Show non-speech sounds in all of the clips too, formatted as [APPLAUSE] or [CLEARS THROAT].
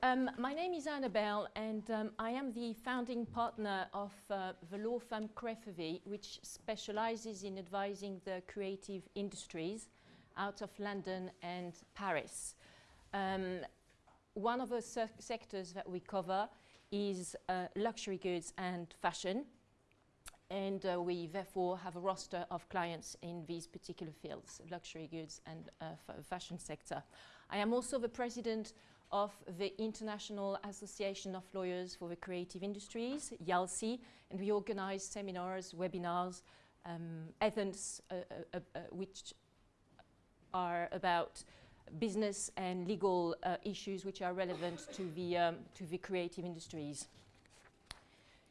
Um, my name is Annabelle and um, I am the founding partner of uh, the law firm Crefovi, which specializes in advising the creative industries out of London and Paris. Um, one of the se sectors that we cover is uh, luxury goods and fashion and uh, we therefore have a roster of clients in these particular fields, luxury goods and uh, fashion sector. I am also the president of the International Association of Lawyers for the Creative Industries, IALCI, and we organize seminars, webinars, um, events uh, uh, uh, which are about business and legal uh, issues which are relevant to the, um, to the creative industries.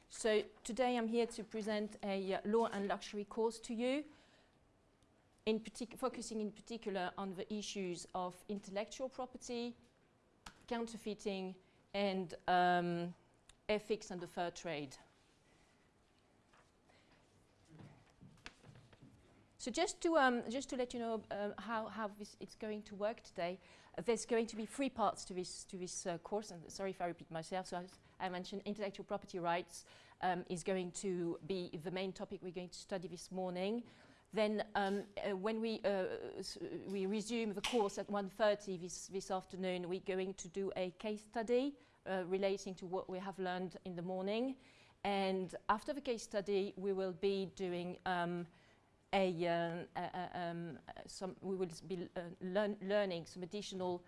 So today I'm here to present a uh, law and luxury course to you, in focusing in particular on the issues of intellectual property, counterfeiting, and um, ethics and the fair trade. So just to, um, just to let you know uh, how, how it's going to work today, uh, there's going to be three parts to this, to this uh, course, and sorry if I repeat myself. So I mentioned intellectual property rights um, is going to be the main topic we're going to study this morning. Then um, uh, when we, uh, we resume the course at 1.30 this, this afternoon, we're going to do a case study uh, relating to what we have learned in the morning. And after the case study, we will be doing um, a, uh, um, some, we will be uh, learn learning some additional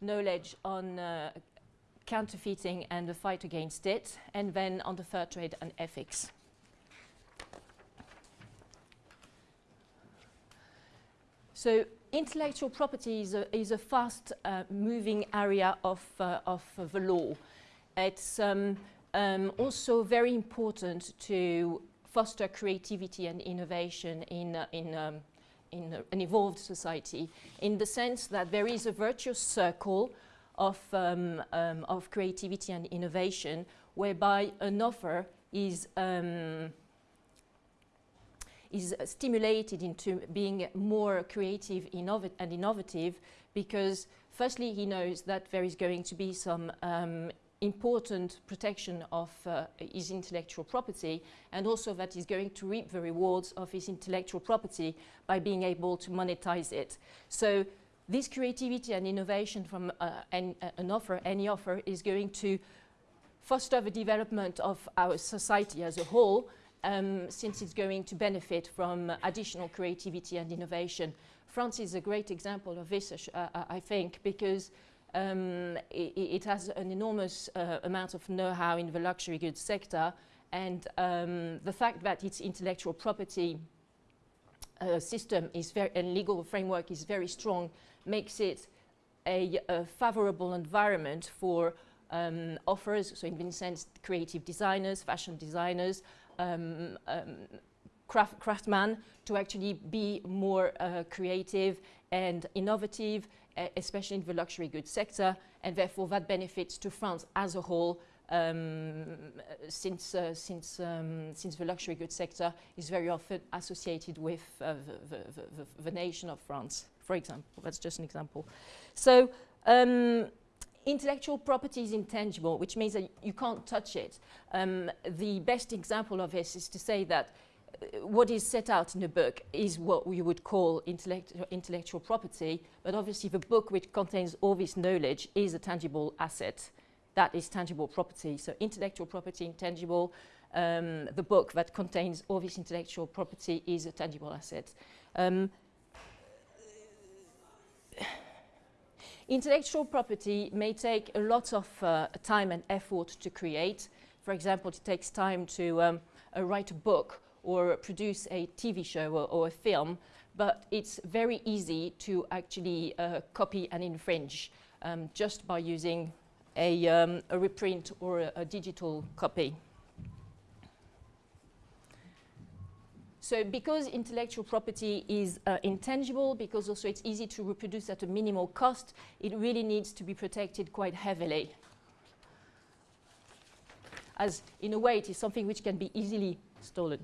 knowledge on uh, counterfeiting and the fight against it, and then on the fair trade and ethics. So intellectual property is a, is a fast uh, moving area of, uh, of the law. It's um, um, also very important to foster creativity and innovation in, uh, in, um, in an evolved society in the sense that there is a virtuous circle of, um, um, of creativity and innovation, whereby an offer is, is stimulated into being more creative and innovative because firstly he knows that there is going to be some um, important protection of uh, his intellectual property and also that he's going to reap the rewards of his intellectual property by being able to monetize it. So this creativity and innovation from uh, an, uh, an offer, any offer, is going to foster the development of our society as a whole um, since it's going to benefit from uh, additional creativity and innovation. France is a great example of this, uh, uh, I think, because um, it, it, has an enormous uh, amount of know-how in the luxury goods sector and um, the fact that its intellectual property uh, system is very, and legal framework is very strong makes it a, a favorable environment for um, offers, so in this sense, creative designers, fashion designers, um, um, craft, craftsmen to actually be more uh, creative and innovative, uh, especially in the luxury goods sector, and therefore that benefits to France as a whole um, since, uh, since, um, since the luxury goods sector is very often associated with uh, the, the, the, the, nation of France, for example. That's just an example. So um, intellectual property is intangible, which means that you can't touch it. Um, the best example of this is to say that uh, what is set out in the book is what we would call intellect intellectual property, but obviously the book which contains all this knowledge is a tangible asset that is tangible property. So intellectual property, intangible, um, the book that contains all this intellectual property is a tangible asset. Um, intellectual property may take a lot of uh, time and effort to create. For example, it takes time to um, uh, write a book or produce a TV show or, or, a film, but it's very easy to actually uh, copy and infringe um, just by using a, um, a reprint or a, a, digital copy. So because intellectual property is uh, intangible, because also it's easy to reproduce at a minimal cost, it really needs to be protected quite heavily. As in a way, it is something which can be easily stolen.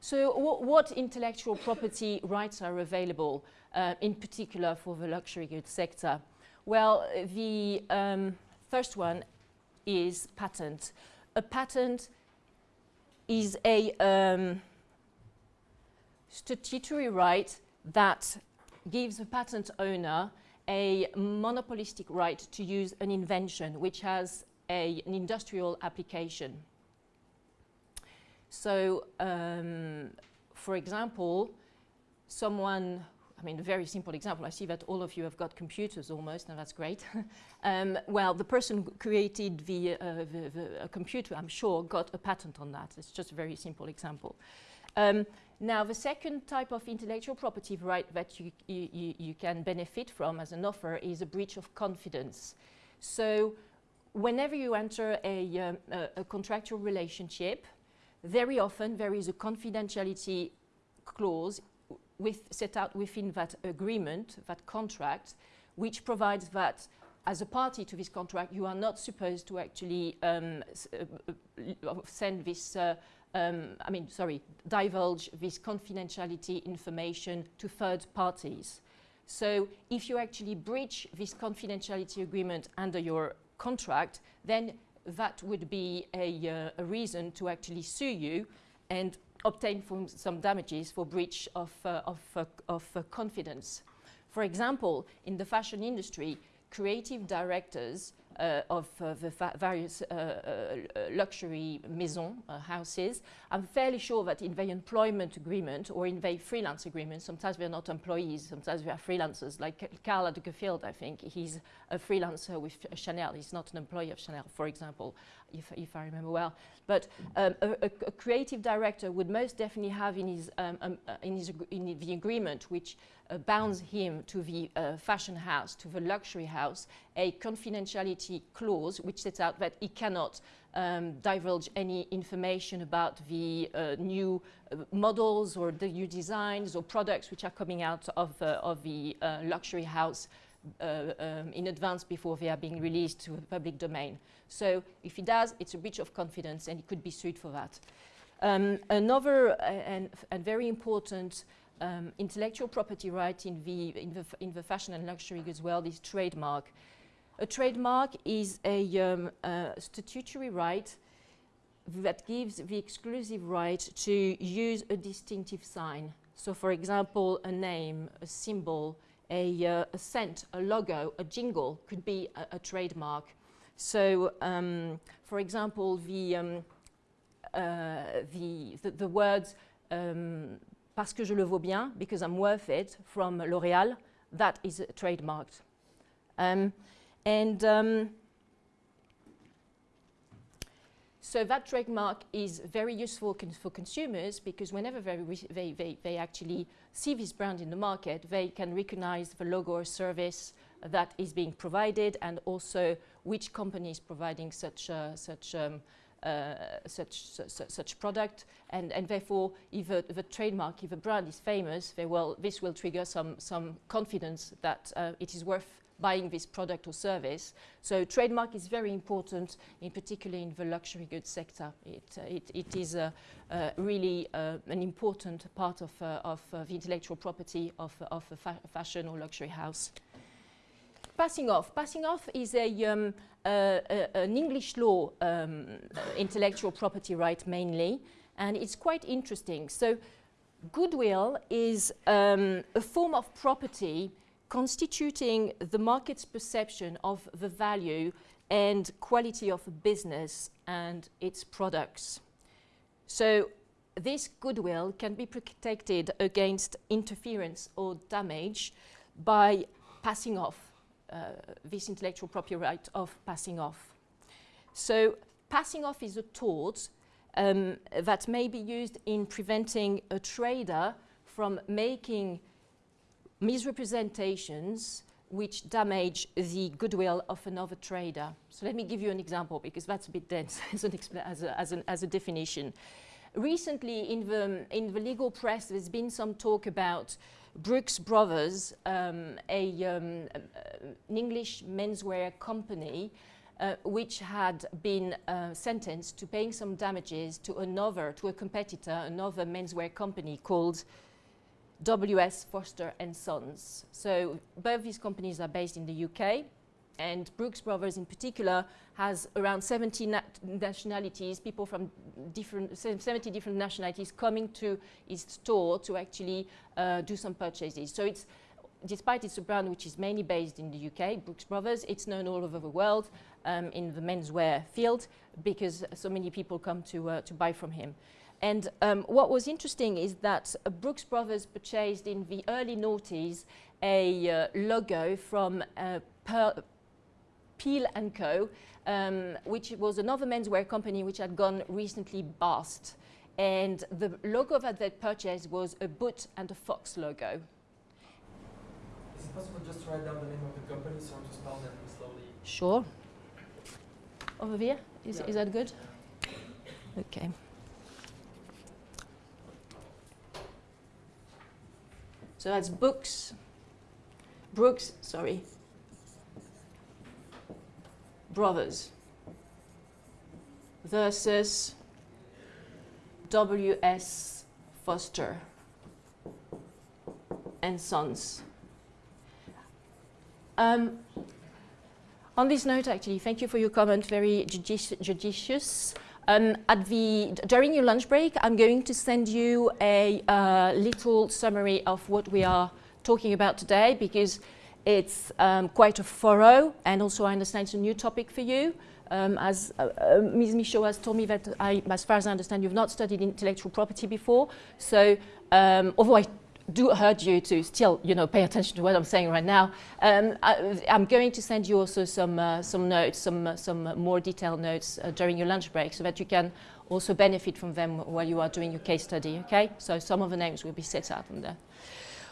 So wh what intellectual property rights are available, uh, in particular for the luxury goods sector? Well, the um, first one is patent. A patent is a um, statutory right that gives a patent owner a monopolistic right to use an invention which has a, an industrial application. So, um, for example, someone, I mean, a very simple example, I see that all of you have got computers almost, and that's great. [LAUGHS] um, well, the person who created the, uh, the, the computer, I'm sure, got a patent on that. It's just a very simple example. Um, now, the second type of intellectual property right that you, you, you can benefit from as an offer is a breach of confidence. So, whenever you enter a, um, a, a contractual relationship, very often there is a confidentiality clause with, set out within that agreement, that contract, which provides that as a party to this contract, you are not supposed to actually um, uh, uh, send this uh, um, I mean, sorry, divulge this confidentiality information to third parties. So if you actually breach this confidentiality agreement under your contract, then that would be a, uh, a reason to actually sue you and obtain some damages for breach of, uh, of, uh, of uh, confidence. For example, in the fashion industry, creative directors uh, of uh, the various luxury maison houses. I'm fairly sure that in their employment agreement or in their freelance agreement, sometimes they're not employees, sometimes they are freelancers, like Carla de Lagerfeld, I think, he's a freelancer with Chanel, he's not an employee of Chanel, for example, if, if I remember well. But um, a, a, a, creative director would most definitely have in his, um, um, uh, in, his in the agreement, which uh, bounds him to the uh, fashion house, to the luxury house, a confidentiality clause which sets out that he cannot um, divulge any information about the uh, new uh, models or the new designs or products which are coming out of, uh, of the luxury house uh, um, in advance before they are being released to the public domain. So if he does, it's a breach of confidence and he could be sued for that. Um, another uh, and, and, very important um, intellectual property right in the, in, the in the fashion and luxury goods world is trademark. A trademark is a uh, statutory right that gives the exclusive right to use a distinctive sign. So for example, a name, a symbol, a, uh, a scent, a logo, a jingle could be a, a trademark. So, um, for example, the, um, uh, the, the, the, words um, parce que je le vaux bien, because I'm worth it, from L'Oréal, that is trademarked. Um, and um, so that trademark is very useful con for consumers because whenever they, they, they, they, actually see this brand in the market, they can recognize the logo or service that is being provided and also which company is providing such, uh, such, um, uh, such, su such product. And, and therefore, if a, a, trademark, if a brand is famous, will, this will trigger some, some confidence that uh, it is worth buying this product or service. So trademark is very important, in particular in the luxury goods sector. It, uh, it, it is uh, uh, really an important part of, uh, of uh, the intellectual property of, of a fa fashion or luxury house. Passing off. Passing off is a, um, an English law um, intellectual property right mainly, and it's quite interesting. So goodwill is um, a form of property constituting the market's perception of the value and quality of a business and its products. So this goodwill can be protected against interference or damage by passing off uh, this intellectual property right of passing off. So passing off is a tort um, that may be used in preventing a trader from making misrepresentations which damage the goodwill of another trader. So let me give you an example because that's a bit dense [LAUGHS] as, an as, a, as, as, a, definition. Recently in the, in the legal press there's been some talk about Brooks Brothers, um, a, um, an English menswear company uh, which had been uh, sentenced to paying some damages to another, to a competitor, another menswear company called WS Foster and Sons. So both these companies are based in the UK, and Brooks Brothers in particular has around 70 na nationalities, people from different, 70 different nationalities coming to its store to actually uh, do some purchases. So it's despite it's a brand which is mainly based in the UK, Brooks Brothers, it's known all over the world um, in the menswear field because so many people come to, uh, to buy from him. And um, what was interesting is that uh, Brooks Brothers purchased in the early noughties a uh, logo from uh, Peal & Co., um, which was another menswear company which had gone recently bust. And the logo that they purchased was a boot and a fox logo Is it possible just to write down the name of the company so to spell them slowly? Sure. Over here? Is, yeah. is that good? Okay. So that's books, Brooks, sorry, Brothers versus W.S. Foster and Sons. Um, on this note, actually, thank you for your comment, very judici judicious. Um, at the, during your lunch break, I'm going to send you a uh, little summary of what we are talking about today because it's um, quite a thorough and also I understand it's a new topic for you. Um, as uh, uh, Ms. Michaud has told me that, I, as far as I understand, you've not studied intellectual property before. So, um, although I do urge you to still, you know, pay attention to what I'm saying right now. Um, I, am going to send you also some, uh, some notes, some, uh, some more detailed notes uh, during your lunch break so that you can also benefit from them while you are doing your case study, okay? So some of the names will be set out on there.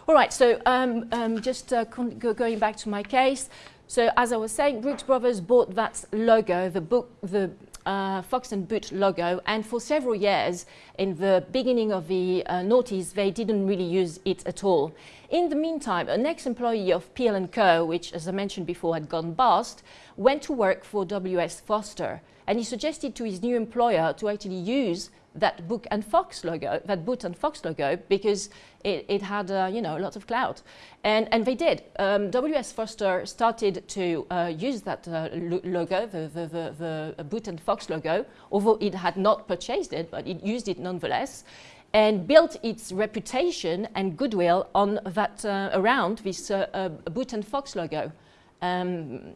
All right, so um, um, just uh, go going back to my case. So as I was saying, Brooks Brothers bought that logo, the book, the uh, Fox and Boot logo, and for several years, in the beginning of the uh, noughties, they didn't really use it at all. In the meantime, an ex-employee of Peal & Co., which, as I mentioned before, had gone bust, went to work for W.S. Foster, and he suggested to his new employer to actually use that book and fox logo, that boot and fox logo, because it, it had, uh, you know, lots of clout. And, and they did. Um, W.S. Foster started to uh, use that uh, lo logo, the, the, the, the, boot and fox logo, although it had not purchased it, but it used it nonetheless, and built its reputation and goodwill on that, uh, around this uh, uh, boot and fox logo. Um,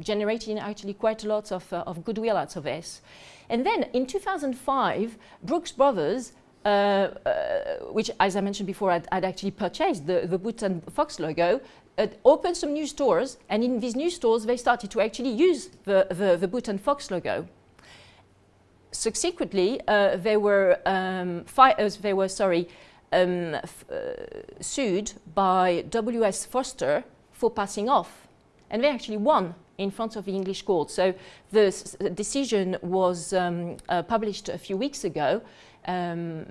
generating actually quite a lot of, of goodwill out of this. And then in 2005, Brooks Brothers, uh, uh, which as I mentioned before, I'd, I'd actually purchased the, the Boot and Fox logo, uh, opened some new stores, and in these new stores, they started to actually use the, the, the Boot and Fox logo. Subsequently, uh, they were, um, uh, they were sorry, um, uh, sued by W.S. Foster for passing off, and they actually won in front of the English court. So the decision was um, uh, published a few weeks ago um,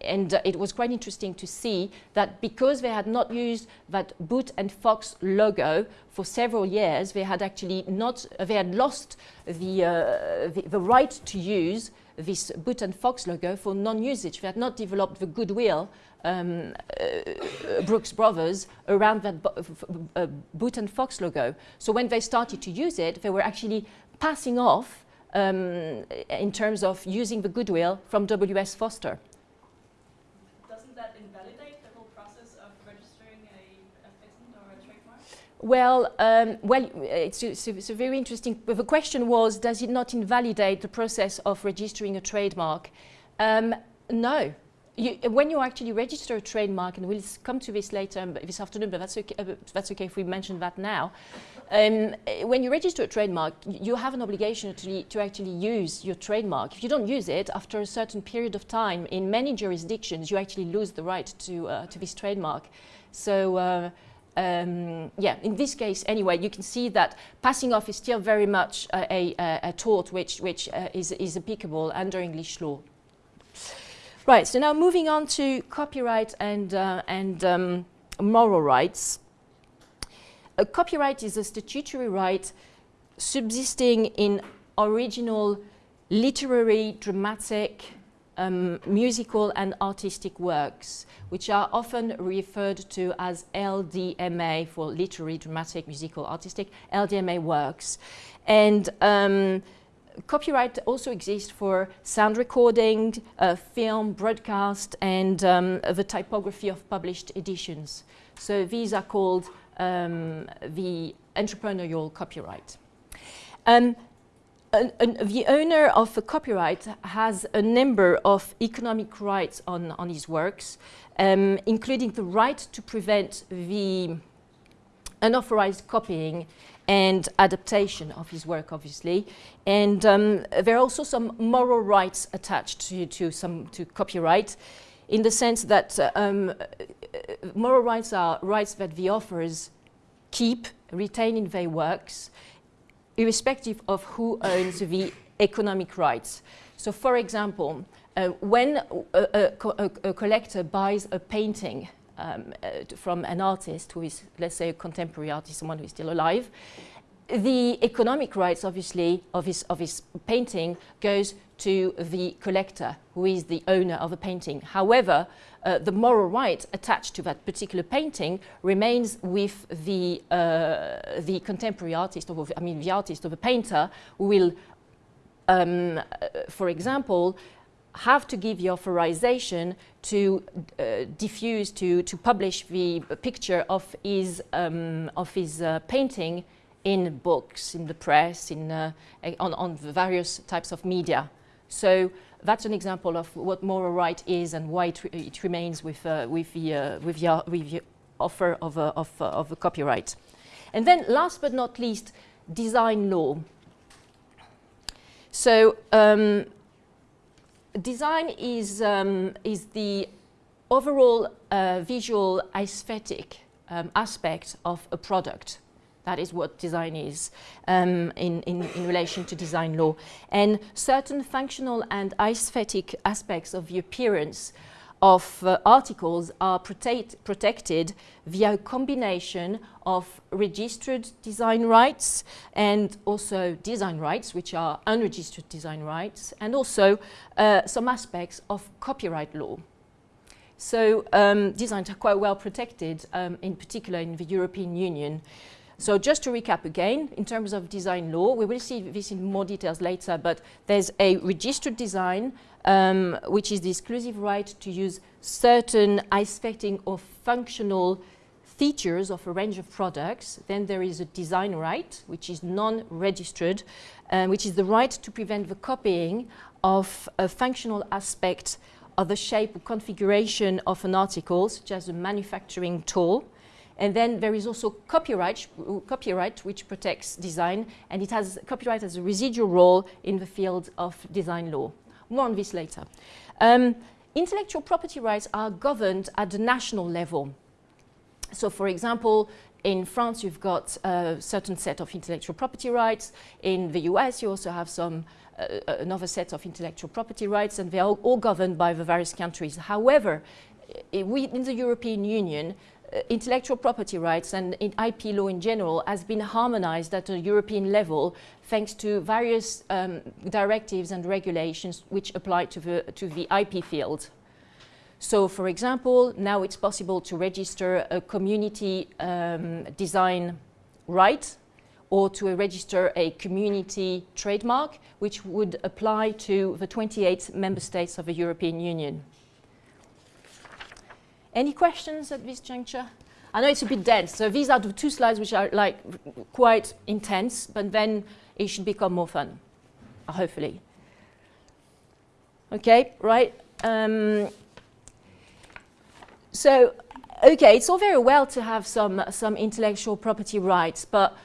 and uh, it was quite interesting to see that because they had not used that Boot and Fox logo for several years, they had actually not, they had lost the, uh, the, the, right to use this Boot and Fox logo for non-usage. They had not developed the goodwill um, uh, Brooks Brothers around that uh, Boot and Fox logo. So when they started to use it, they were actually passing off um, in terms of using the goodwill from W.S. Foster. Doesn't that invalidate the whole process of registering a, a patent or a trademark? Well, um, well, it's, it's, it's, a very interesting. The question was, does it not invalidate the process of registering a trademark? Um, no, you, when you actually register a trademark, and we'll come to this later this afternoon, but that's okay, uh, that's okay if we mention that now. Um, when you register a trademark, you have an obligation to, to actually use your trademark. If you don't use it, after a certain period of time, in many jurisdictions, you actually lose the right to, uh, to this trademark. So, uh, um, yeah, in this case, anyway, you can see that passing off is still very much a, a, a tort which, which uh, is, is applicable under English law. Right, so now moving on to copyright and, uh, and um, moral rights. A copyright is a statutory right subsisting in original literary, dramatic, um, musical and artistic works, which are often referred to as LDMA for literary, dramatic, musical, artistic, LDMA works. And um, copyright also exists for sound recording, uh, film, broadcast, and um, the typography of published editions. So these are called um, the entrepreneurial copyright. Um, the owner of a copyright has a number of economic rights on, on his works, um, including the right to prevent the unauthorized copying and adaptation of his work, obviously. And um, there are also some moral rights attached to, to, some, to copyright in the sense that uh, um, moral rights are rights that the authors keep, retain in their works, irrespective of who owns the economic rights. So for example, uh, when a, a, a, a, collector buys a painting um, uh, from an artist who is, let's say, a contemporary artist, someone who is still alive, the economic rights, obviously, of his, of his painting goes to the collector, who is the owner of the painting. However, uh, the moral right attached to that particular painting remains with the, uh, the contemporary artist, or I mean the artist or the painter, who will, um, uh, for example, have to give the authorization to uh, diffuse, to, to publish the picture of his, um, of his uh, painting in books, in the press, in, uh, on, on the various types of media. So that's an example of what moral right is and why it, re it remains with, uh, with, the, uh, with, the, with the offer of a, of, uh, of a copyright. And then last but not least, design law. So um, design is, um, is the overall uh, visual aesthetic um, aspect of a product. That is what design is um, in, in, in, relation to design law. And certain functional and aesthetic aspects of the appearance of uh, articles are protect, protected via a combination of registered design rights and also design rights, which are unregistered design rights, and also uh, some aspects of copyright law. So um, designs are quite well protected, um, in particular in the European Union. So just to recap again, in terms of design law, we will see this in more details later, but there's a registered design, um, which is the exclusive right to use certain aspecting or functional features of a range of products. Then there is a design right, which is non-registered, um, which is the right to prevent the copying of a functional aspect of the shape or configuration of an article, such as a manufacturing tool. And then there is also copyright, copyright which protects design, and it has copyright as a residual role in the field of design law. More on this later. Um, intellectual property rights are governed at the national level. So for example, in France, you've got a certain set of intellectual property rights. In the US, you also have some uh, another set of intellectual property rights, and they're all, all governed by the various countries. However, we, in the European Union, uh, intellectual property rights and IP law in general has been harmonized at a European level thanks to various um, directives and regulations which apply to the, to the IP field. So for example, now it's possible to register a community um, design right or to register a community trademark, which would apply to the 28 member states of the European Union. Any questions at this juncture? I know it's a bit dense, so these are the two slides which are like quite intense, but then it should become more fun, hopefully. Okay, right. Um, so, okay, it's all very well to have some, some intellectual property rights, but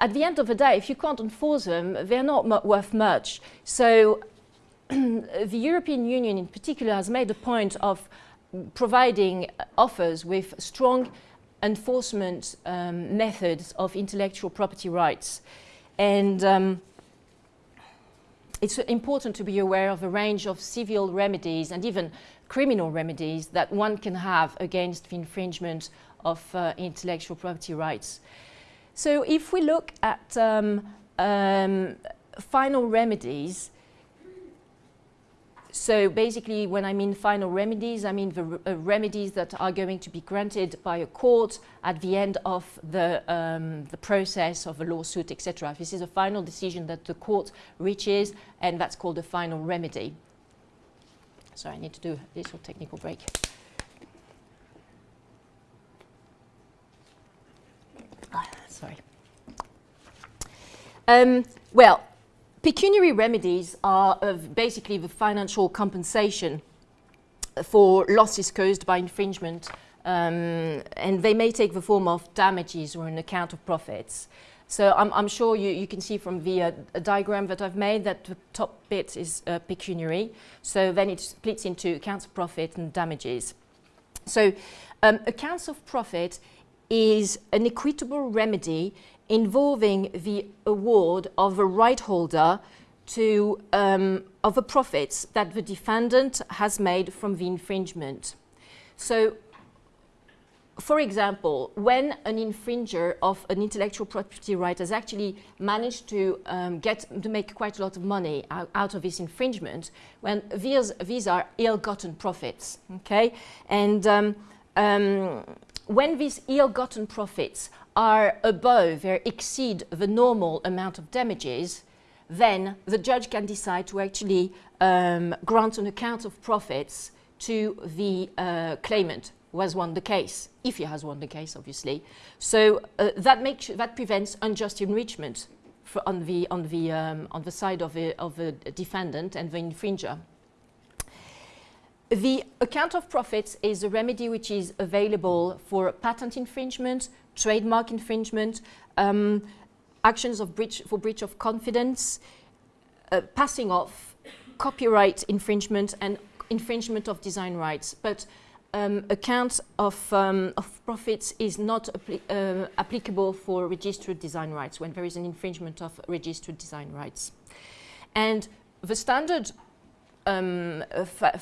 at the end of the day, if you can't enforce them, they're not worth much. So [CLEARS THROAT] the European Union in particular has made a point of providing offers with strong enforcement um, methods of intellectual property rights. And um, it's important to be aware of a range of civil remedies and even criminal remedies that one can have against the infringement of uh, intellectual property rights. So if we look at um, um, final remedies. So basically, when I mean final remedies, I mean the uh, remedies that are going to be granted by a court at the end of the, um, the process of a lawsuit, etc. This is a final decision that the court reaches, and that's called a final remedy. So I need to do a little technical break. Ah, sorry. Um, well, pecuniary remedies are basically the financial compensation for losses caused by infringement, um, and they may take the form of damages or an account of profits. So I'm, I'm sure you, you can see from the uh, diagram that I've made that the top bit is uh, pecuniary. So then it splits into accounts of profit and damages. So um, accounts of profit is an equitable remedy involving the award of a right holder to um, of the profits that the defendant has made from the infringement. So, for example, when an infringer of an intellectual property right has actually managed to um, get to make quite a lot of money out, of this infringement, when these these are ill-gotten profits, okay, and um, um, when these ill-gotten profits are above or exceed the normal amount of damages, then the judge can decide to actually um, grant an account of profits to the uh, claimant who has won the case, if he has won the case, obviously. So uh, that makes that prevents unjust enrichment on the on the um, on the side of a, of a defendant and the infringer. The account of profits is a remedy which is available for patent infringement, trademark infringement, um, actions of breach for breach of confidence, uh, passing off, copyright infringement, and infringement of design rights. But um, account of, um, of profits is not appli uh, applicable for registered design rights when there is an infringement of registered design rights. And the standard um,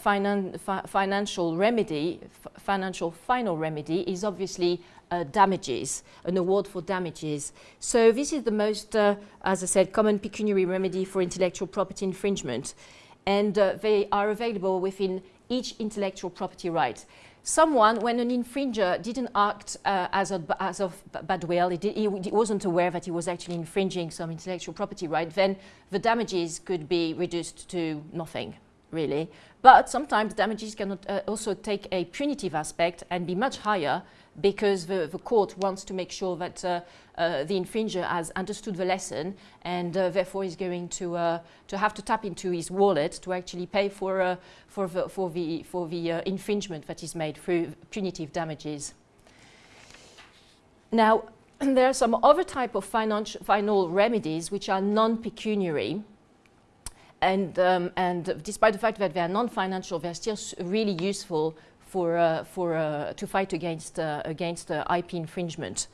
finan fi financial remedy, financial final remedy, is obviously uh, damages, an award for damages. So this is the most, uh, as I said, common pecuniary remedy for intellectual property infringement. And uh, they are available within each intellectual property right. Someone, when an infringer didn't act uh, as, of, as of bad will, he, he, he, wasn't aware that he was actually infringing some intellectual property right, then the damages could be reduced to nothing, really. But sometimes damages can uh, also take a punitive aspect and be much higher because the, the court wants to make sure that uh, uh, the infringer has understood the lesson and uh, therefore is going to, uh, to have to tap into his wallet to actually pay for, uh, for the, for the, for the infringement that is made through punitive damages. Now, [CLEARS THROAT] there are some other type of final remedies which are non-pecuniary. And, um, and despite the fact that they are non-financial, they're still really useful for, uh, for, uh, to fight against, uh, against IP infringement.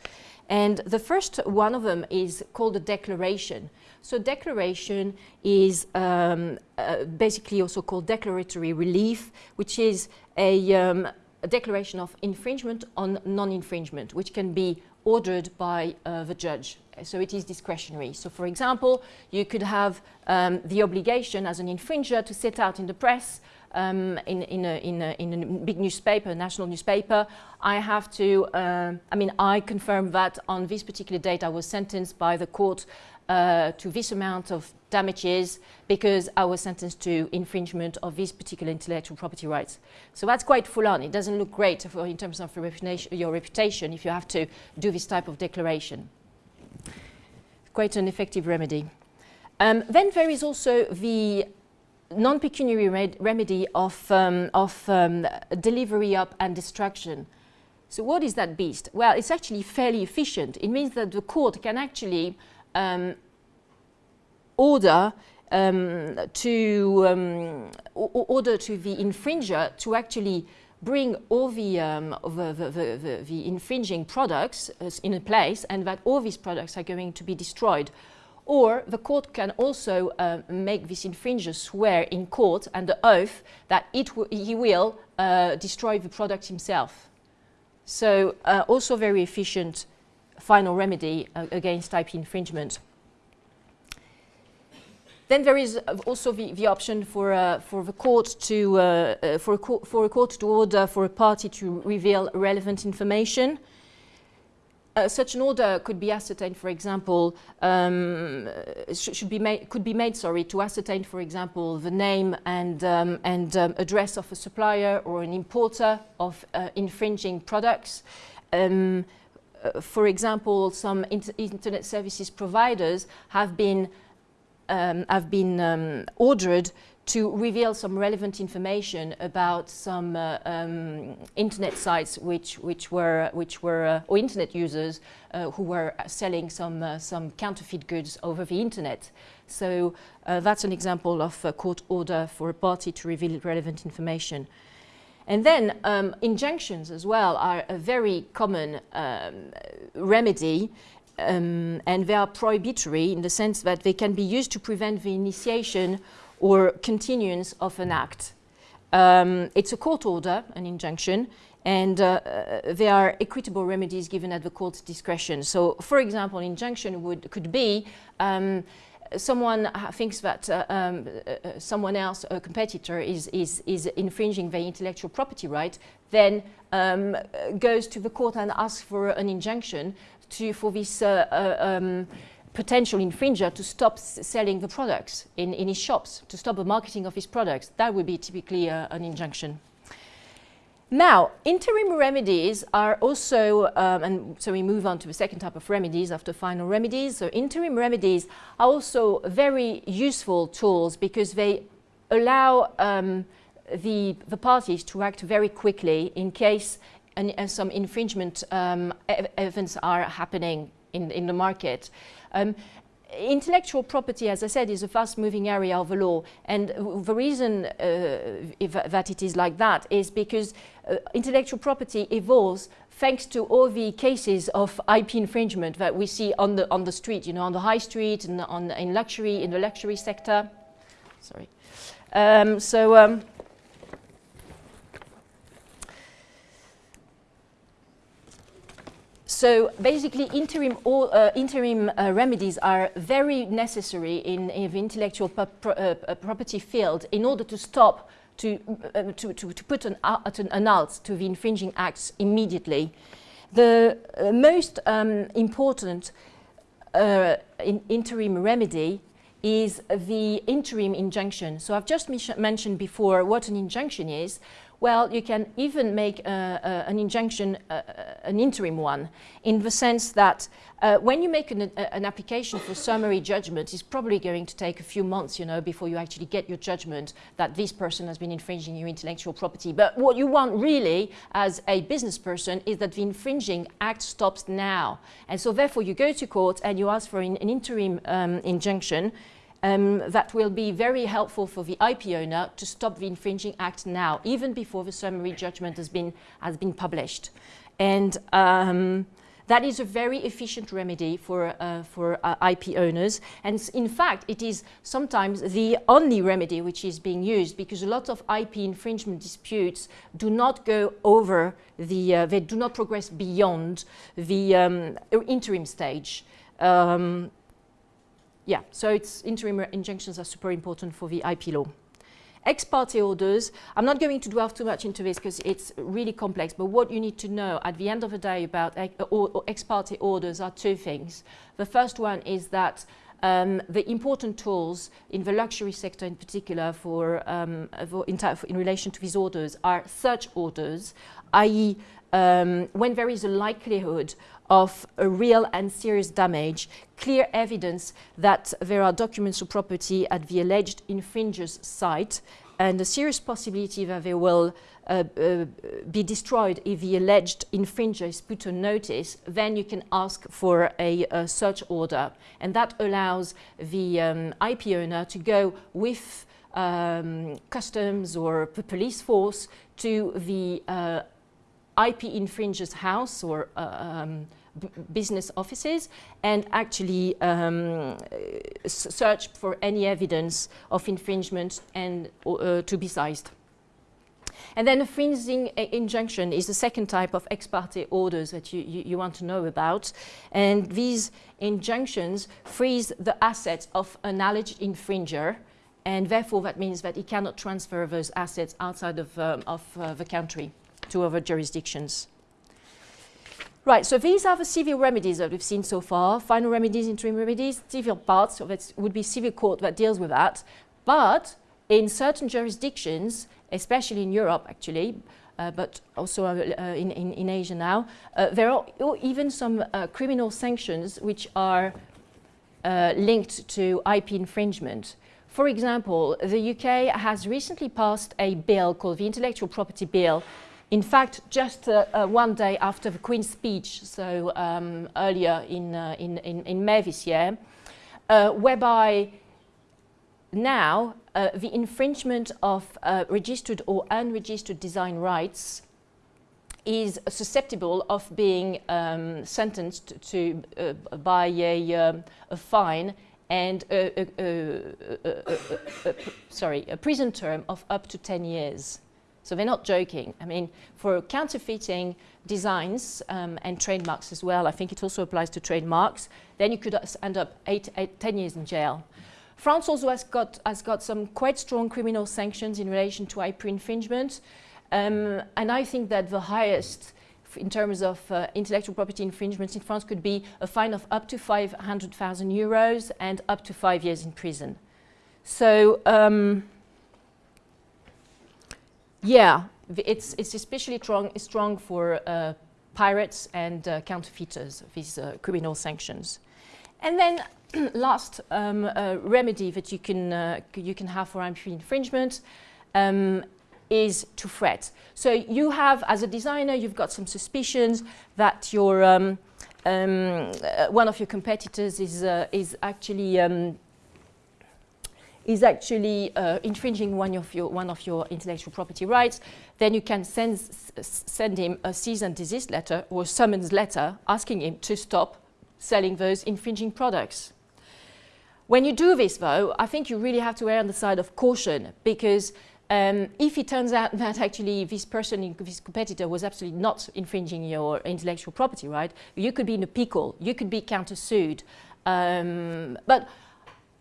And the first one of them is called a declaration. So declaration is um, uh, basically also called declaratory relief, which is a, um, a declaration of infringement on non-infringement, which can be ordered by uh, the judge. So it is discretionary. So for example, you could have um, the obligation as an infringer to set out in the press um, in, in, a, in, a, in, a, big newspaper, national newspaper, I have to, uh, I mean, I confirm that on this particular date I was sentenced by the court uh, to this amount of damages because I was sentenced to infringement of this particular intellectual property rights. So that's quite full on. It doesn't look great for, in terms of your reputation if you have to do this type of declaration. Quite an effective remedy. Um, then there is also the non-pecuniary remedy of, um, of um, delivery up and destruction. So what is that beast? Well, it's actually fairly efficient. It means that the court can actually um, order um, to um, order to the infringer to actually bring all the, um, the, the, the, the, infringing products uh, in a place and that all these products are going to be destroyed or the court can also uh, make this infringer swear in court under oath that it he will uh, destroy the product himself. So uh, also very efficient final remedy uh, against IP infringement. Then there is uh, also the, the option for, uh, for the court to, uh, uh, for, a co- for a court to order for a party to reveal relevant information. Uh, such an order could be ascertained, for example, um, uh, sh- should be made, could be made, sorry, to ascertain, for example, the name and, um, and um, address of a supplier or an importer of uh, infringing products. Um, uh, for example, some inter- internet services providers have been um, have been um, ordered to reveal some relevant information about some uh, um, internet sites which, which were, which were uh, or internet users uh, who were selling some, uh, some counterfeit goods over the internet. So uh, that's an example of a court order for a party to reveal relevant information. And then um, injunctions as well are a very common um, remedy um, and they are prohibitory in the sense that they can be used to prevent the initiation or continuance of an act. Um, it's a court order, an injunction, and uh, uh, there are equitable remedies given at the court's discretion. So, for example, an injunction would, could be um, someone uh, thinks that uh, um, uh, uh, someone else, a competitor, is, is, is infringing their intellectual property right, then um, goes to the court and asks for an injunction to, for this uh, uh, um, potential infringer to stop selling the products in, in his shops, to stop the marketing of his products. That would be typically uh, an injunction. Now, interim remedies are also, um, and so we move on to the second type of remedies after final remedies. So, interim remedies are also very useful tools because they allow um, the, the parties to act very quickly in case an, uh, some infringement um, events are happening in, in the market. Um, intellectual property, as I said, is a fast-moving area of the law, and the reason uh, that it is like that is because uh, intellectual property evolves thanks to all the cases of IP infringement that we see on the on the street, you know, on the high street and on in luxury in the luxury sector. Sorry. Um, so. Um, So basically, interim, or, uh, interim uh, remedies are very necessary in, in the intellectual pro uh, property field in order to stop, to, uh, to, to, to, put an, an halt to the infringing acts immediately. The uh, most um, important uh, in interim remedy is the interim injunction. So I've just mentioned before what an injunction is. Well, you can even make an injunction, uh, an interim one, in the sense that uh, when you make an, an, application for summary judgment, it's probably going to take a few months, you know, before you actually get your judgment that this person has been infringing your intellectual property. But what you want really, as a business person, is that the infringing act stops now. And so therefore you go to court and you ask for an, an interim um, injunction um, that will be very helpful for the IP owner to stop the infringing act now, even before the summary judgment has been, has been published. And um, that is a very efficient remedy for, uh, for uh, IP owners. And in fact, it is sometimes the only remedy which is being used because a lot of IP infringement disputes do not go over the, uh, they do not progress beyond the um, interim stage. Um, yeah, so it's interim injunctions are super important for the IP law. Ex parte orders, I'm not going to delve too much into this because it's really complex, but what you need to know at the end of the day about ex parte orders are two things. The first one is that um, the important tools in the luxury sector in particular for, um, for in, in, relation to these orders are search orders, i.e. Um, when there is a likelihood of a real and serious damage, clear evidence that there are documents of property at the alleged infringer's site, and a serious possibility that they will uh, uh, be destroyed if the alleged infringer is put on notice, then you can ask for a, a search order. And that allows the um, IP owner to go with um, customs or the police force to the uh, IP infringer's house or uh, um, business offices and actually um, search for any evidence of infringement and uh, to be seized. And then a freezing injunction is the second type of ex parte orders that you, you, you want to know about. And these injunctions freeze the assets of an alleged infringer and therefore that means that he cannot transfer those assets outside of, um, of uh, the country to other jurisdictions. Right, so these are the civil remedies that we've seen so far. Final remedies, interim remedies, civil parts, so that would be civil court that deals with that. But in certain jurisdictions, especially in Europe actually, uh, but also uh, in, in, in, Asia now, uh, there are even some uh, criminal sanctions which are uh, linked to IP infringement. For example, the UK has recently passed a bill called the Intellectual Property Bill in fact, just uh, uh, one day after the Queen's speech, so um, earlier in, uh, in, in, in, May this year, uh, whereby now uh, the infringement of uh, registered or unregistered design rights is susceptible of being um, sentenced to by a, um, a, fine and a, a, sorry, a prison term of up to 10 years. So they're not joking. I mean, for counterfeiting designs um, and trademarks as well, I think it also applies to trademarks, then you could end up eight, eight, 10 years in jail. France also has got, has got some quite strong criminal sanctions in relation to IP infringement. Um, and I think that the highest in terms of uh, intellectual property infringements in France could be a fine of up to 500,000 euros and up to five years in prison. So um, yeah, it's, it's especially strong, strong for uh, pirates and uh, counterfeiters, these uh, criminal sanctions. And then [CLEARS THROAT] last um, uh, remedy that you can, uh, you can have for IP infringement um, is to threat. So you have, as a designer, you've got some suspicions that your, um, um uh, one of your competitors is, is actually um, is actually uh, infringing one of, your, one of your intellectual property rights, then you can send, send him a cease and desist letter or summons letter asking him to stop selling those infringing products. When you do this, though, I think you really have to err on the side of caution because um, if it turns out [LAUGHS] that actually this person, this competitor was absolutely not infringing your intellectual property right, you could be in a pickle, you could be countersued. Um, but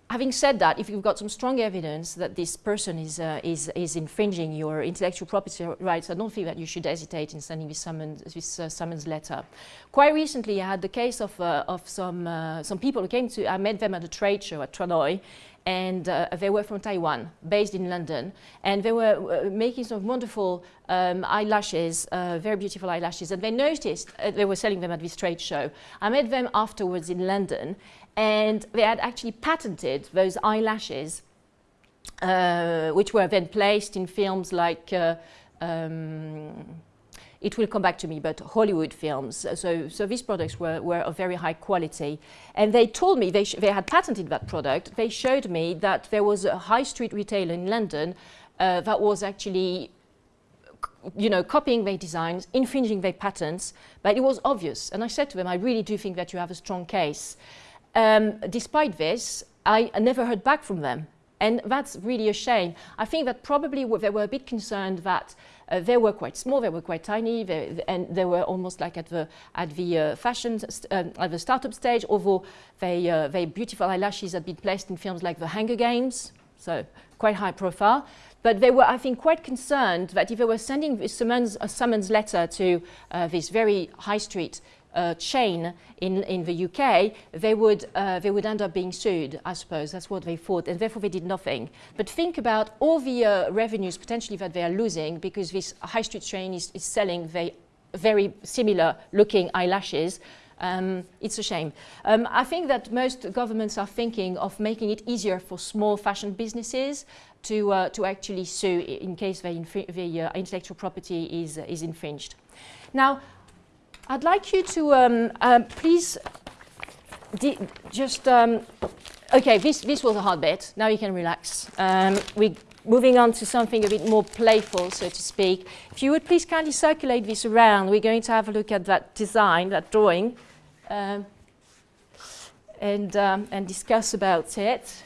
having said that, if you've got some strong evidence that this person is, uh, is, is infringing your intellectual property rights, I don't think that you should hesitate in sending this summons, this, uh, summons letter. Quite recently, I had the case of, uh, of some, uh, some people who came to, I met them at a trade show at Tranoï, and uh, they were from Taiwan, based in London, and they were uh, making some wonderful um, eyelashes, very beautiful eyelashes, and they noticed they were selling them at this trade show. I met them afterwards in London, and they had actually patented those eyelashes, uh, which were then placed in films like, uh, um, it will come back to me, but Hollywood films. So, so these products were, were of very high quality. And they told me they, they had patented that product. They showed me that there was a high street retailer in London uh, that was actually you know, copying their designs, infringing their patents, but it was obvious. And I said to them, I really do think that you have a strong case. Um, despite this, I, never heard back from them. And that's really a shame. I think that probably they were a bit concerned that uh, they were quite small, they were quite tiny, they, and they were almost like at the at the uh, fashion um, at the startup stage. Although they uh, beautiful eyelashes had been placed in films like The Hunger Games, so quite high profile. But they were, I think, quite concerned that if they were sending a summons, a summons letter to uh, this very high street uh, chain in, in the UK, they would, uh, they would end up being sued, I suppose. That's what they thought, and therefore they did nothing. But think about all the uh, revenues potentially that they are losing because this high street chain is, is selling very, very similar looking eyelashes. Um, it's a shame. Um, I think that most governments are thinking of making it easier for small fashion businesses to, uh, to actually sue in case the, the uh, intellectual property is, is infringed. Now, I'd like you to um, uh, please just, um, okay, this, this was a hard bit. Now you can relax. Um, we're moving on to something a bit more playful, so to speak. If you would please kindly circulate this around, we're going to have a look at that design, that drawing, um, and, um, and discuss about it.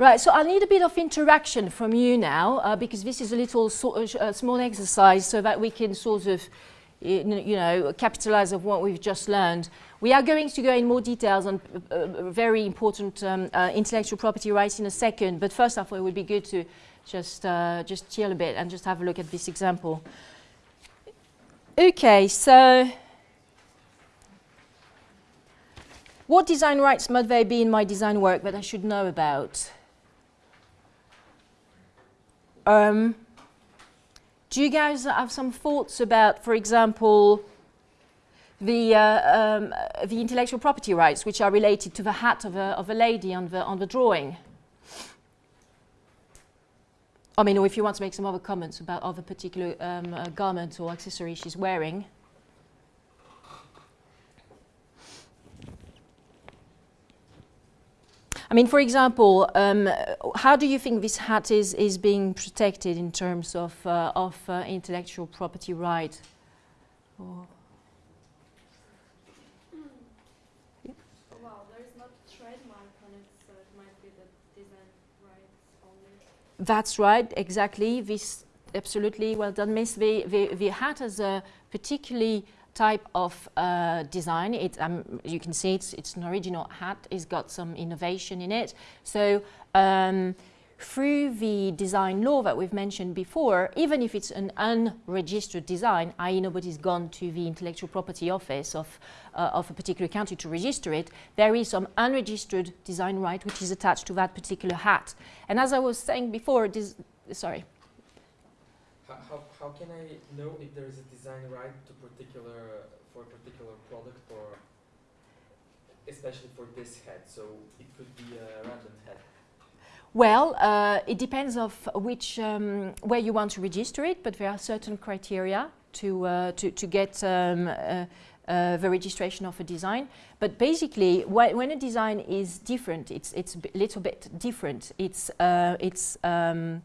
Right, so I need a bit of interaction from you now uh, because this is a little so, uh, small exercise so that we can sort of, you know, capitalize on what we've just learned. We are going to go in more details on uh, uh very important um, uh, intellectual property rights in a second, but first thought it would be good to just, uh, just chill a bit and just have a look at this example. Okay, so what design rights might there be in my design work that I should know about? Um, do you guys have some thoughts about, for example, the, uh, um, the intellectual property rights which are related to the hat of a, of a lady on the, on the drawing? I mean, or if you want to make some other comments about other particular um, uh, or accessory she's wearing. I mean, for example, um, how do you think this hat is, is being protected in terms of, uh, of uh, intellectual property right? Or Well, there is not a trademark on it, so it might be the design rights only. That's right, exactly. This absolutely well done, Miss. The, the, the hat has a particularly type of uh, design. It, um, you can see it's, it's an original hat. It's got some innovation in it. So um, through the design law that we've mentioned before, even if it's an unregistered design, i.e. nobody's gone to the intellectual property office of, uh, of a particular country to register it, there is some unregistered design right which is attached to that particular hat. And as I was saying before, sorry. How, how, can I know if there is a design right to particular for a particular product or especially for this head? So it could be a random head. Well, uh, it depends of which um, where you want to register it, but there are certain criteria to uh, to, to get um, uh the registration of a design. But basically, wh when a design is different, it's it's a little bit different. It's uh, it's um,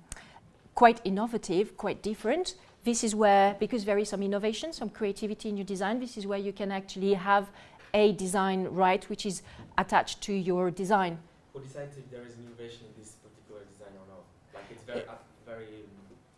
quite innovative, quite different. This is where, because there is some innovation, some creativity in your design, this is where you can actually have a design right which is attached to your design. Who decides if there is an innovation in this particular design or not? Like it's very, uh, very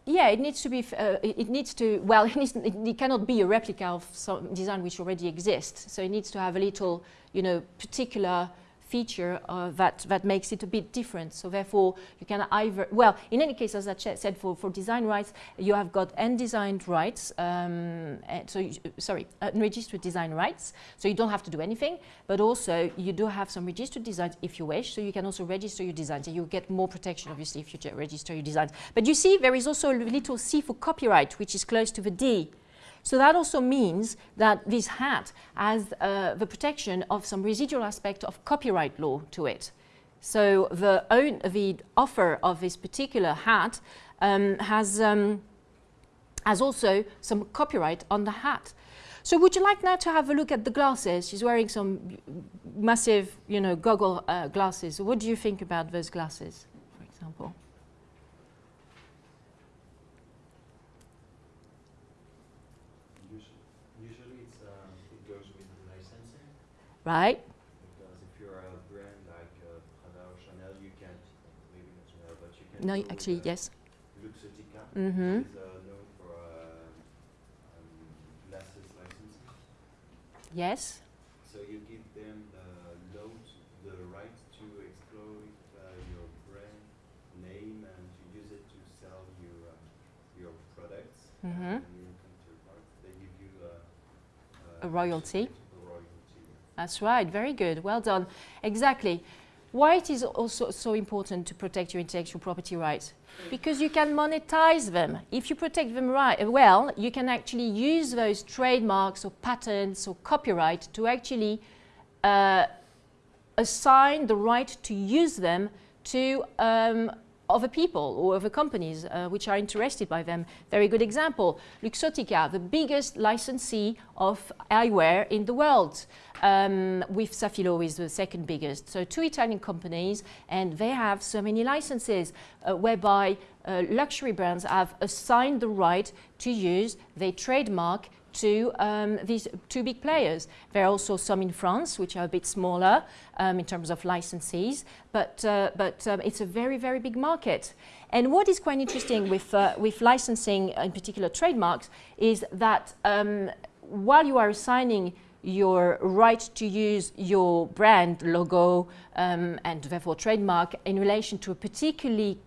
yeah, it needs to be, uh, it, it, needs to, well, [LAUGHS] it, needs, it, it, cannot be a replica of some design which already exists. So it needs to have a little, you know, particular feature uh, that, that makes it a bit different. So therefore, you can either, well, in any case, as I said, for, for design rights, you have got undesigned rights, um, so, you, sorry, unregistered design rights, so you don't have to do anything, but also you do have some registered designs if you wish, so you can also register your designs, and you get more protection, obviously, if you register your designs. But you see, there is also a little C for copyright, which is close to the D. So that also means that this hat has uh, the protection of some residual aspect of copyright law to it. So the, own, the offer of this particular hat um, has, um, has also some copyright on the hat. So would you like now to have a look at the glasses? She's wearing some massive, you know, goggle uh, glasses. What do you think about those glasses, for example? Right? Because if you're a brand like uh, Prada or Chanel, you can't, maybe not Chanel, but you can No, actually, yes. Luxottica, mm -hmm. is uh, known for uh, um, glasses licensing. Yes. So you give them the load, the right to exploit uh, your brand name and to use it to sell your uh, your products. Mm -hmm. And in counterpart, they give you a royalty. That's right, very good, well done. Exactly. Why it is also so important to protect your intellectual property rights? Because you can monetize them. If you protect them right, well, you can actually use those trademarks or patents or copyright to actually uh, assign the right to use them to um, other people or other companies uh, which are interested by them. Very good example, Luxottica, the biggest licensee of eyewear in the world. Um, with Safilo is the second biggest. So two Italian companies and they have so many licenses uh, whereby uh, luxury brands have assigned the right to use their trademark to um, these two big players. There are also some in France, which are a bit smaller um, in terms of licensees, but, uh, but um, it's a very, very big market. And what is quite interesting with, uh, with licensing, in particular trademarks, is that um, while you are assigning your right to use your brand logo um, and therefore trademark in relation to a particularly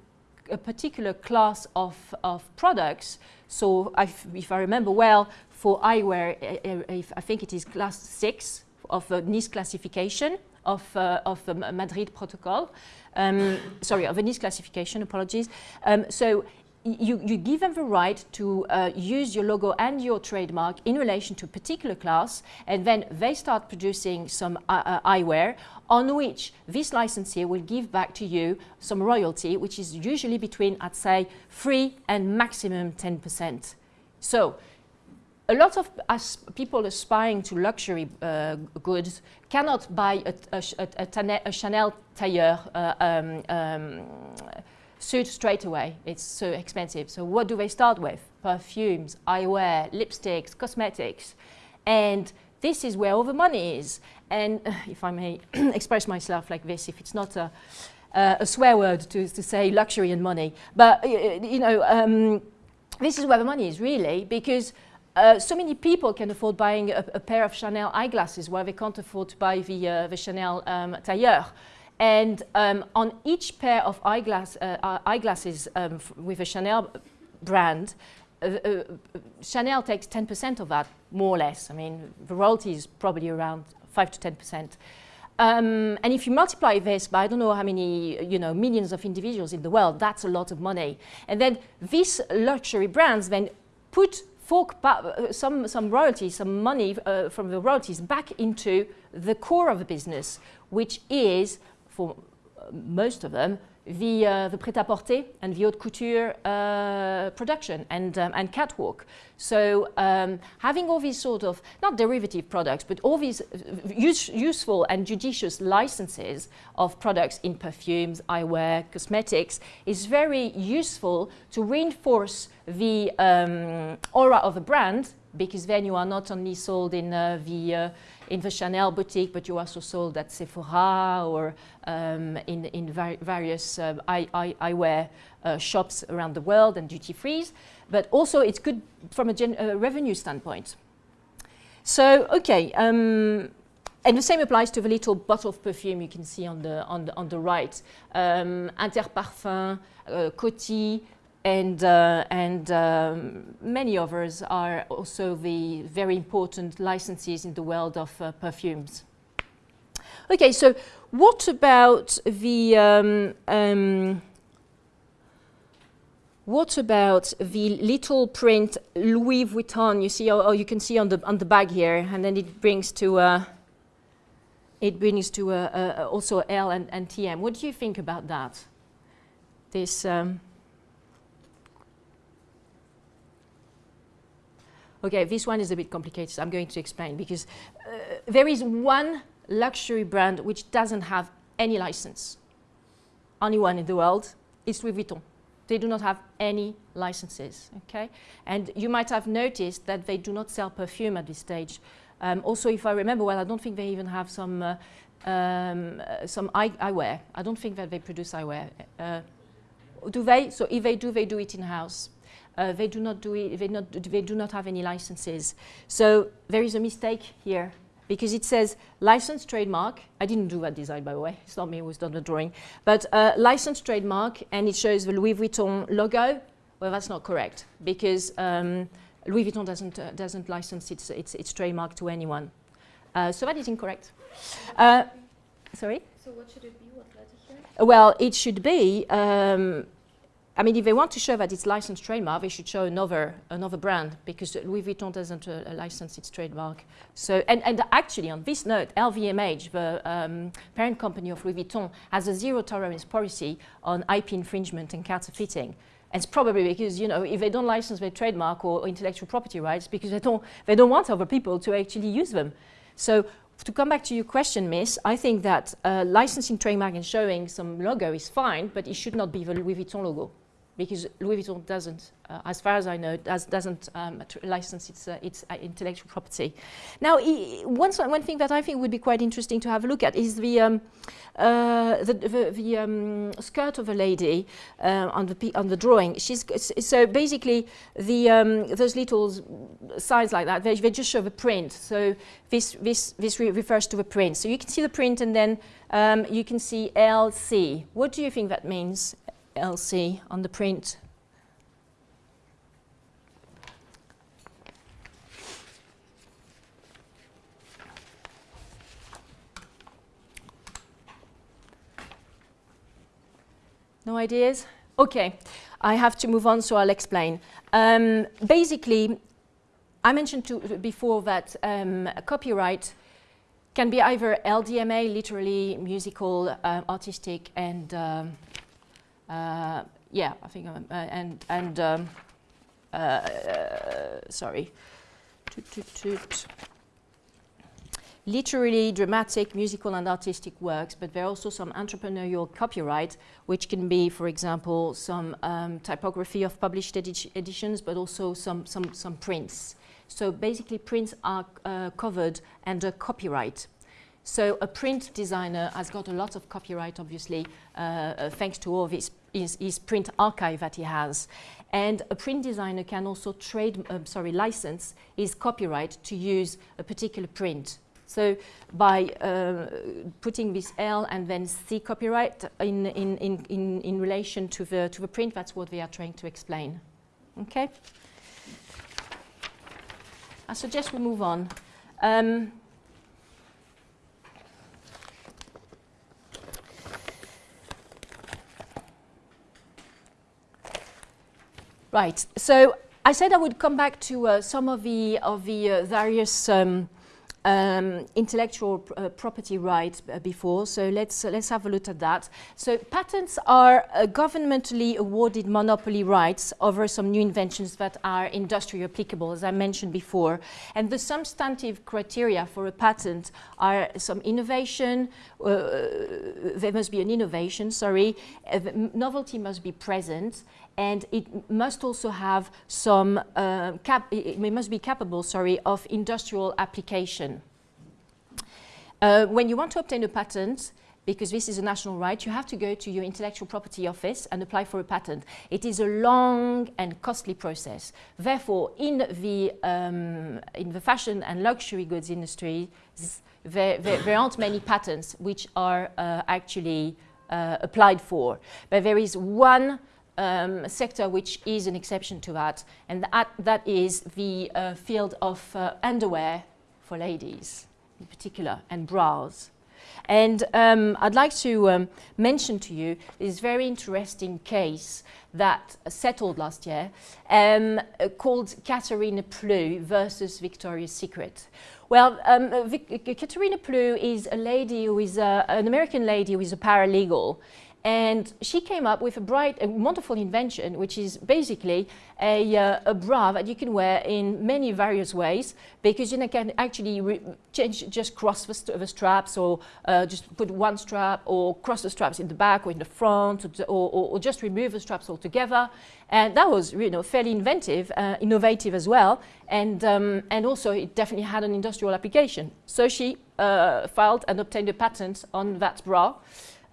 a particular class of, of products. So if, if I remember well, for eyewear, uh, uh, I think it is class six of the Nice classification of, uh, of the Madrid protocol. Um, sorry, of the Nice classification, apologies. Um, so you, you give them the right to uh, use your logo and your trademark in relation to a particular class, and then they start producing some uh, uh, eyewear on which this licensee will give back to you some royalty, which is usually between, I'd say, 3 and maximum 10%. So a lot of people aspiring to luxury uh, goods cannot buy a, a, a, a Chanel tailleur uh, um, um, suit straight away. It's so expensive. So what do they start with? Perfumes, eyewear, lipsticks, cosmetics. And this is where all the money is. And uh, [LAUGHS] if I may [CLEARS THROAT] express myself like this, if it's not a, uh, a swear word to, to say luxury and money, but uh, you know, um, this is where the money is really because uh, so many people can afford buying a, a, pair of Chanel eyeglasses while they can't afford to buy the, uh, the Chanel um, tailleur. And um, on each pair of eyeglass, uh, eyeglasses um, with a Chanel brand, uh, uh, Chanel takes 10% of that, more or less. I mean, the royalty is probably around 5 to 10%. Um, and if you multiply this by I don't know how many, you know, millions of individuals in the world, that's a lot of money. And then these luxury brands then put uh, some, some royalties, some money uh, from the royalties back into the core of the business, which is for uh, most of them, the, uh, the prêt-à-porter and the haute couture uh, production and, um, and catwalk. So um, having all these sort of, not derivative products, but all these use, useful and judicious licenses of products in perfumes, eyewear, cosmetics is very useful to reinforce the um, aura of a brand because then you are not only sold in uh, the uh, in the Chanel boutique, but you also sold at Sephora or um, in, in various uh, eye, eye, eyewear uh, shops around the world and duty frees. But also it's good from a uh, revenue standpoint. So, okay, um, and the same applies to the little bottle of perfume you can see on the, on the, on the right. Um, Interparfum, uh, Coty, and, uh, and um, many others are also the very important licensees in the world of uh, perfumes. Okay, so what about the um, um, what about the little print Louis Vuitton? You see, or, you can see on the on the bag here, and then it brings to uh, it brings to uh, uh, also L and, and TM. What do you think about that? This um, Okay, this one is a bit complicated. I'm going to explain because uh, there is one luxury brand which doesn't have any license. Only one in the world. It's Louis Vuitton. They do not have any licenses, okay? And you might have noticed that they do not sell perfume at this stage. Um, also, if I remember well, I don't think they even have some, uh, um, uh, some eye eyewear. I don't think that they produce eyewear. Uh, do they? So if they do, they do it in-house. Uh, they do not do it, they, not, they do not have any licenses. So there is a mistake here because it says licensed trademark. I didn't do that design, by the way. It's not me who's done the drawing. But uh, licensed trademark, and it shows the Louis Vuitton logo. Well, that's not correct because um, Louis Vuitton doesn't, uh, doesn't license its, its, its, trademark to anyone. Uh, so that is incorrect. Uh, sorry? So what should it be? What letter here? Well, it should be um, I mean, if they want to show that it's licensed trademark, they should show another another brand because Louis Vuitton doesn't uh, license its trademark. So, and, and actually, on this note, LVMH, the um, parent company of Louis Vuitton, has a zero tolerance policy on IP infringement and counterfeiting. And it's probably because, you know, if they don't license their trademark or, or intellectual property rights, because they don't, they don't want other people to actually use them. So to come back to your question, Miss, I think that uh, licensing trademark and showing some logo is fine, but it should not be the Louis Vuitton logo. Because Louis Vuitton doesn't, uh, as far as I know, does, doesn't um, license its, uh, its uh, intellectual property. Now, one, one thing that I think would be quite interesting to have a look at is the, um, uh, the, the, the um, skirt of a lady uh, on, the, on the drawing. She's, so basically, the, um, those little signs like that, they, they just show the print. So this, this, this re- refers to the print. So you can see the print and then um, you can see LC. What do you think that means, LC, on the print? No ideas? Okay, I have to move on, so I'll explain. Um, basically, I mentioned to, before that um, copyright can be either LDMA, literally musical, uh, artistic, and um, uh, yeah, I think, um, uh, and and um, uh, sorry, toot, toot, toot. literally dramatic, musical, and artistic works. But there are also some entrepreneurial copyright, which can be, for example, some um, typography of published edi- editions, but also some some some prints. So basically, prints are uh, covered under copyright. So a print designer has got a lot of copyright, obviously, uh, uh, thanks to all of his, his, print archive that he has. And a print designer can also trade, um, sorry, license his copyright to use a particular print. So by uh, putting this L and then C copyright in, in, in, in, in relation to the, to the print, that's what they are trying to explain. Okay? I suggest we move on. Um, right. So I said I would come back to uh, some of the of the uh, various um, um, intellectual pr- uh, property rights uh, before. So let's uh, let's have a look at that. So patents are uh, governmentally awarded monopoly rights over some new inventions that are industry applicable, as I mentioned before. And the substantive criteria for a patent are some innovation. There must be an innovation. Sorry, novelty must be present and it must also have some uh, cap- it must be capable sorry of industrial application. Uh, when you want to obtain a patent because this is a national right you have to go to your intellectual property office and apply for a patent. It is a long and costly process. Therefore in the um, in the fashion and luxury goods industry there, there, there aren't many patents which are uh, actually uh, applied for. But there is one um, sector which is an exception to that, and that, that is the uh, field of uh, underwear for ladies in particular, and bras. And um, I'd like to um, mention to you this very interesting case that settled last year um, called Katharina Plu versus Victoria's Secret. Well, um, uh, Vic- uh, Plu is a lady who is uh, an American lady who is a paralegal. And she came up with a bright, a wonderful invention, which is basically a, uh, a bra that you can wear in many various ways because you can actually change, just cross the, st- the straps or uh, just put one strap or cross the straps in the back or in the front or, or, or, or just remove the straps altogether. And that was you know, fairly inventive, uh, innovative as well. And, um, and also it definitely had an industrial application. So she uh, filed and obtained a patent on that bra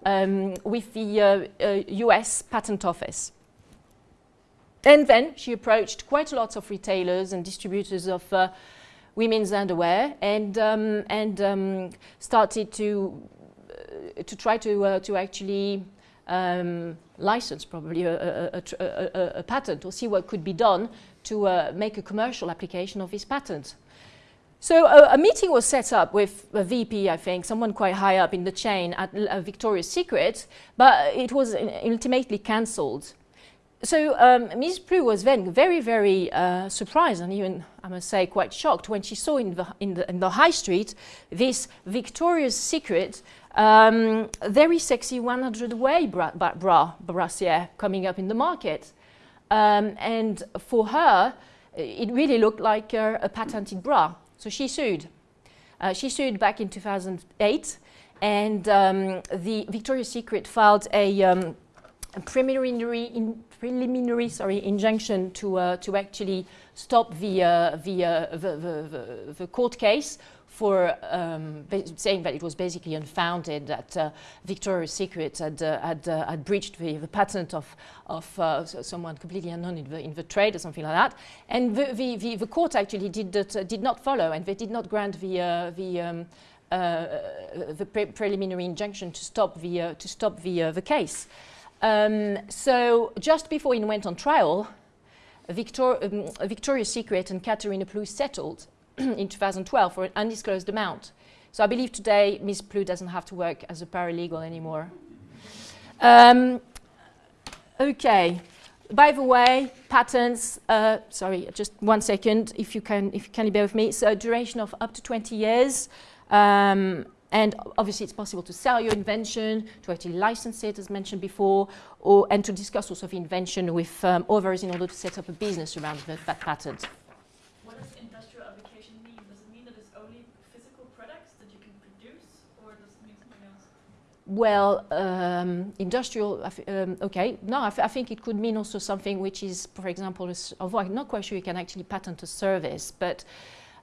um, with the uh, uh, US Patent Office. And then she approached quite a lot of retailers and distributors of uh, women's underwear and, um, and um, started to, uh, to try to, uh, to actually um, license probably a, a, a, a patent or see what could be done to uh, make a commercial application of this patent. So uh, a meeting was set up with a VP, I think, someone quite high up in the chain at uh, Victoria's Secret, but it was ultimately cancelled. So um, Ms. Plu was then very, very uh, surprised and even, I must say, quite shocked when she saw in the, in the, in the high street this Victoria's Secret um, very sexy 100 way bra, bra, bra brassiere coming up in the market. Um, and for her, it really looked like uh, a patented bra. So she sued. Uh, she sued back in 2008, and um, the Victoria's Secret filed a, um, a preliminary, in, preliminary sorry, injunction to, uh, to actually stop the, uh, the, uh, the, the, the, the court case for um, saying that it was basically unfounded, that uh, Victoria's Secret had, uh, had, uh, had breached the, the patent of, of uh, so someone completely unknown in the, in the trade or something like that. And the, the, the, the court actually did, that, uh, did not follow and they did not grant the, uh, the, um, the pre preliminary injunction to stop the, to stop the, the case. Um, so just before it went on trial, Victor, um, Victoria's Secret and Caterina Ploux settled [CLEARS THROAT] in 2012 for an undisclosed amount. So I believe today Ms. Plu doesn't have to work as a paralegal anymore. Um, okay. By the way, patents, uh, sorry, just one second, if you can, if you can bear with me. So duration of up to 20 years. Um, and obviously it's possible to sell your invention, to actually license it, as mentioned before, or, and to discuss also the invention with um, others in order to set up a business around the, that patent. What does industrial application mean? Does it mean that it's only physical products that you can produce, or does it mean something else? Well, um, industrial, um, okay, no, I, I think it could mean also something which is, for example, although I'm not quite sure you can actually patent a service, but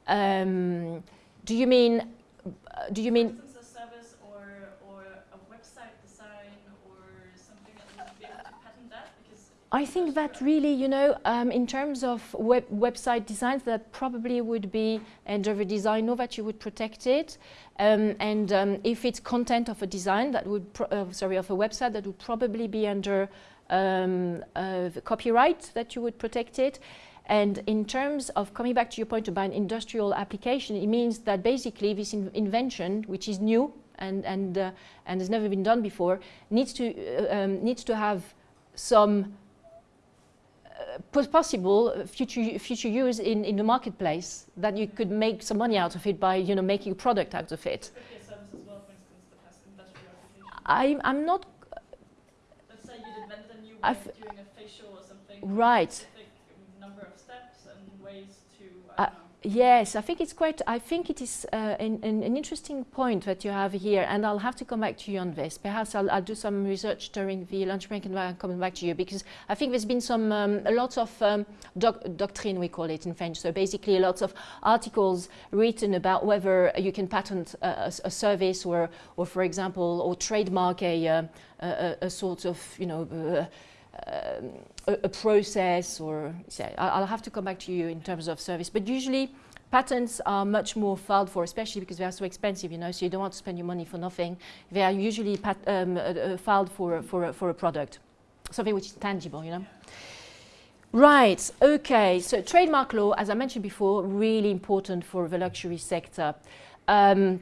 um, do you mean uh, do you mean For instance, a service or, or a website design or something that would be able to patent that? Because I think that really, you know, um, in terms of web website designs, that probably would be under the design law that you would protect it. Um, and um, if it's content of a design that would, uh, sorry, of a website, that would probably be under um, uh, copyright that you would protect it. And in terms of coming back to your point about an industrial application, it means that basically this in invention, which is new and, and, uh, and has never been done before, needs to, uh, um, needs to have some possible future, future use in, in the marketplace, that you could make some money out of it by you know, making a product out of it. could be a service as well, instance, that has industrial application. I, I'm not Let's say you invented a new way I've- of doing a facial or something. Right. Number of steps and ways to, I don't know. Yes, I think it's quite, I think it is uh, an, an, an interesting point that you have here, and I'll have to come back to you on this. Perhaps I'll, I'll do some research during the lunch break and I'm coming back to you, because I think there's been some, um, a lot of um, doc doctrine, we call it in French, so basically lots of articles written about whether you can patent a, a, a service or, or, for example, or trademark a, uh, a, a sort of, you know, uh, a, a process or say, I'll have to come back to you in terms of service. But usually patents are much more filed for, especially because they are so expensive, you know, so you don't want to spend your money for nothing. They are usually um, uh, uh, filed for, for, a- for a product, something which is tangible, you know. Right, okay, so trademark law, as I mentioned before, really important for the luxury sector. Um,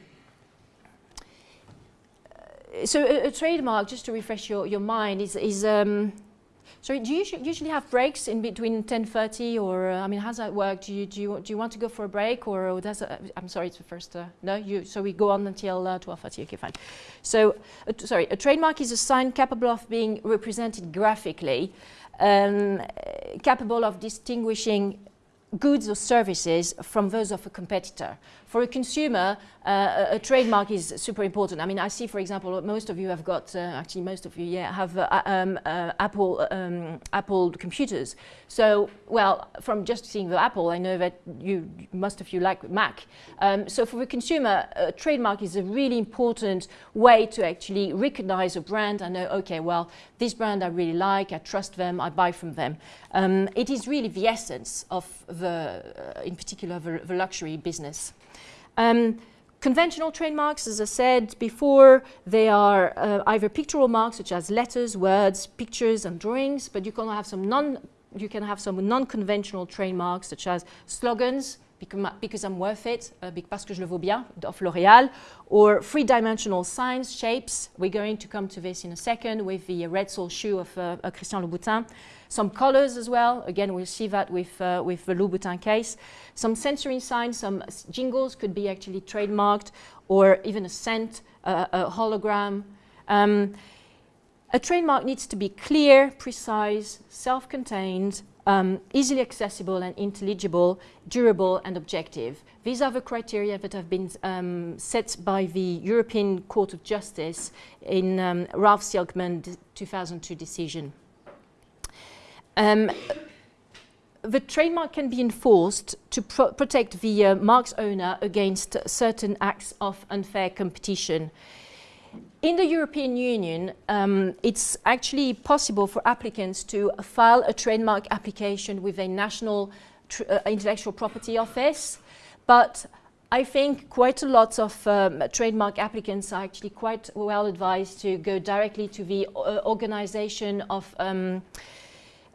so a, a trademark, just to refresh your, your mind, is, is um, so do you usually have breaks in between 10.30 or, uh, I mean, how's that work? Do you, do, you, do you want to go for a break or does, uh, I'm sorry, it's the first, uh, no, you, so we go on until uh, 12.30, okay, fine. So, uh, sorry, a trademark is a sign capable of being represented graphically, um, uh, capable of distinguishing goods or services from those of a competitor. For a consumer, uh, a, trademark is super important. I mean, I see, for example, most of you have got, uh, actually most of you, yeah, have uh, um, uh, Apple, um, Apple computers. So, well, from just seeing the Apple, I know that you, most of you like Mac. Um, so for the consumer, a trademark is a really important way to actually recognize a brand and know, okay, well, this brand I really like, I trust them, I buy from them. Um, it is really the essence of the, uh, in particular, the, the luxury business. Um, conventional trademarks, as I said before, they are uh, either pictorial marks such as letters, words, pictures, and drawings, but you can have some non you can have some non-conventional trademarks such as slogans, because I'm worth it, uh, parce que je le vaux bien, of L'Oréal, or three-dimensional signs, shapes. We're going to come to this in a second with the red sole shoe of uh, Christian Louboutin. Some colors as well. Again, we'll see that with, uh, with the Louboutin case. Some sensory signs, some jingles could be actually trademarked, or even a scent, uh, a hologram. Um, a trademark needs to be clear, precise, self-contained, um, easily accessible and intelligible, durable and objective. These are the criteria that have been um, set by the European Court of Justice in um, Ralf Sieckmann 2002 decision. Um, the trademark can be enforced to pro protect the uh, mark's owner against certain acts of unfair competition. In the European Union, um, it's actually possible for applicants to file a trademark application with a national uh, intellectual property office, but I think quite a lot of um, trademark applicants are actually quite well advised to go directly to the uh, organization of um,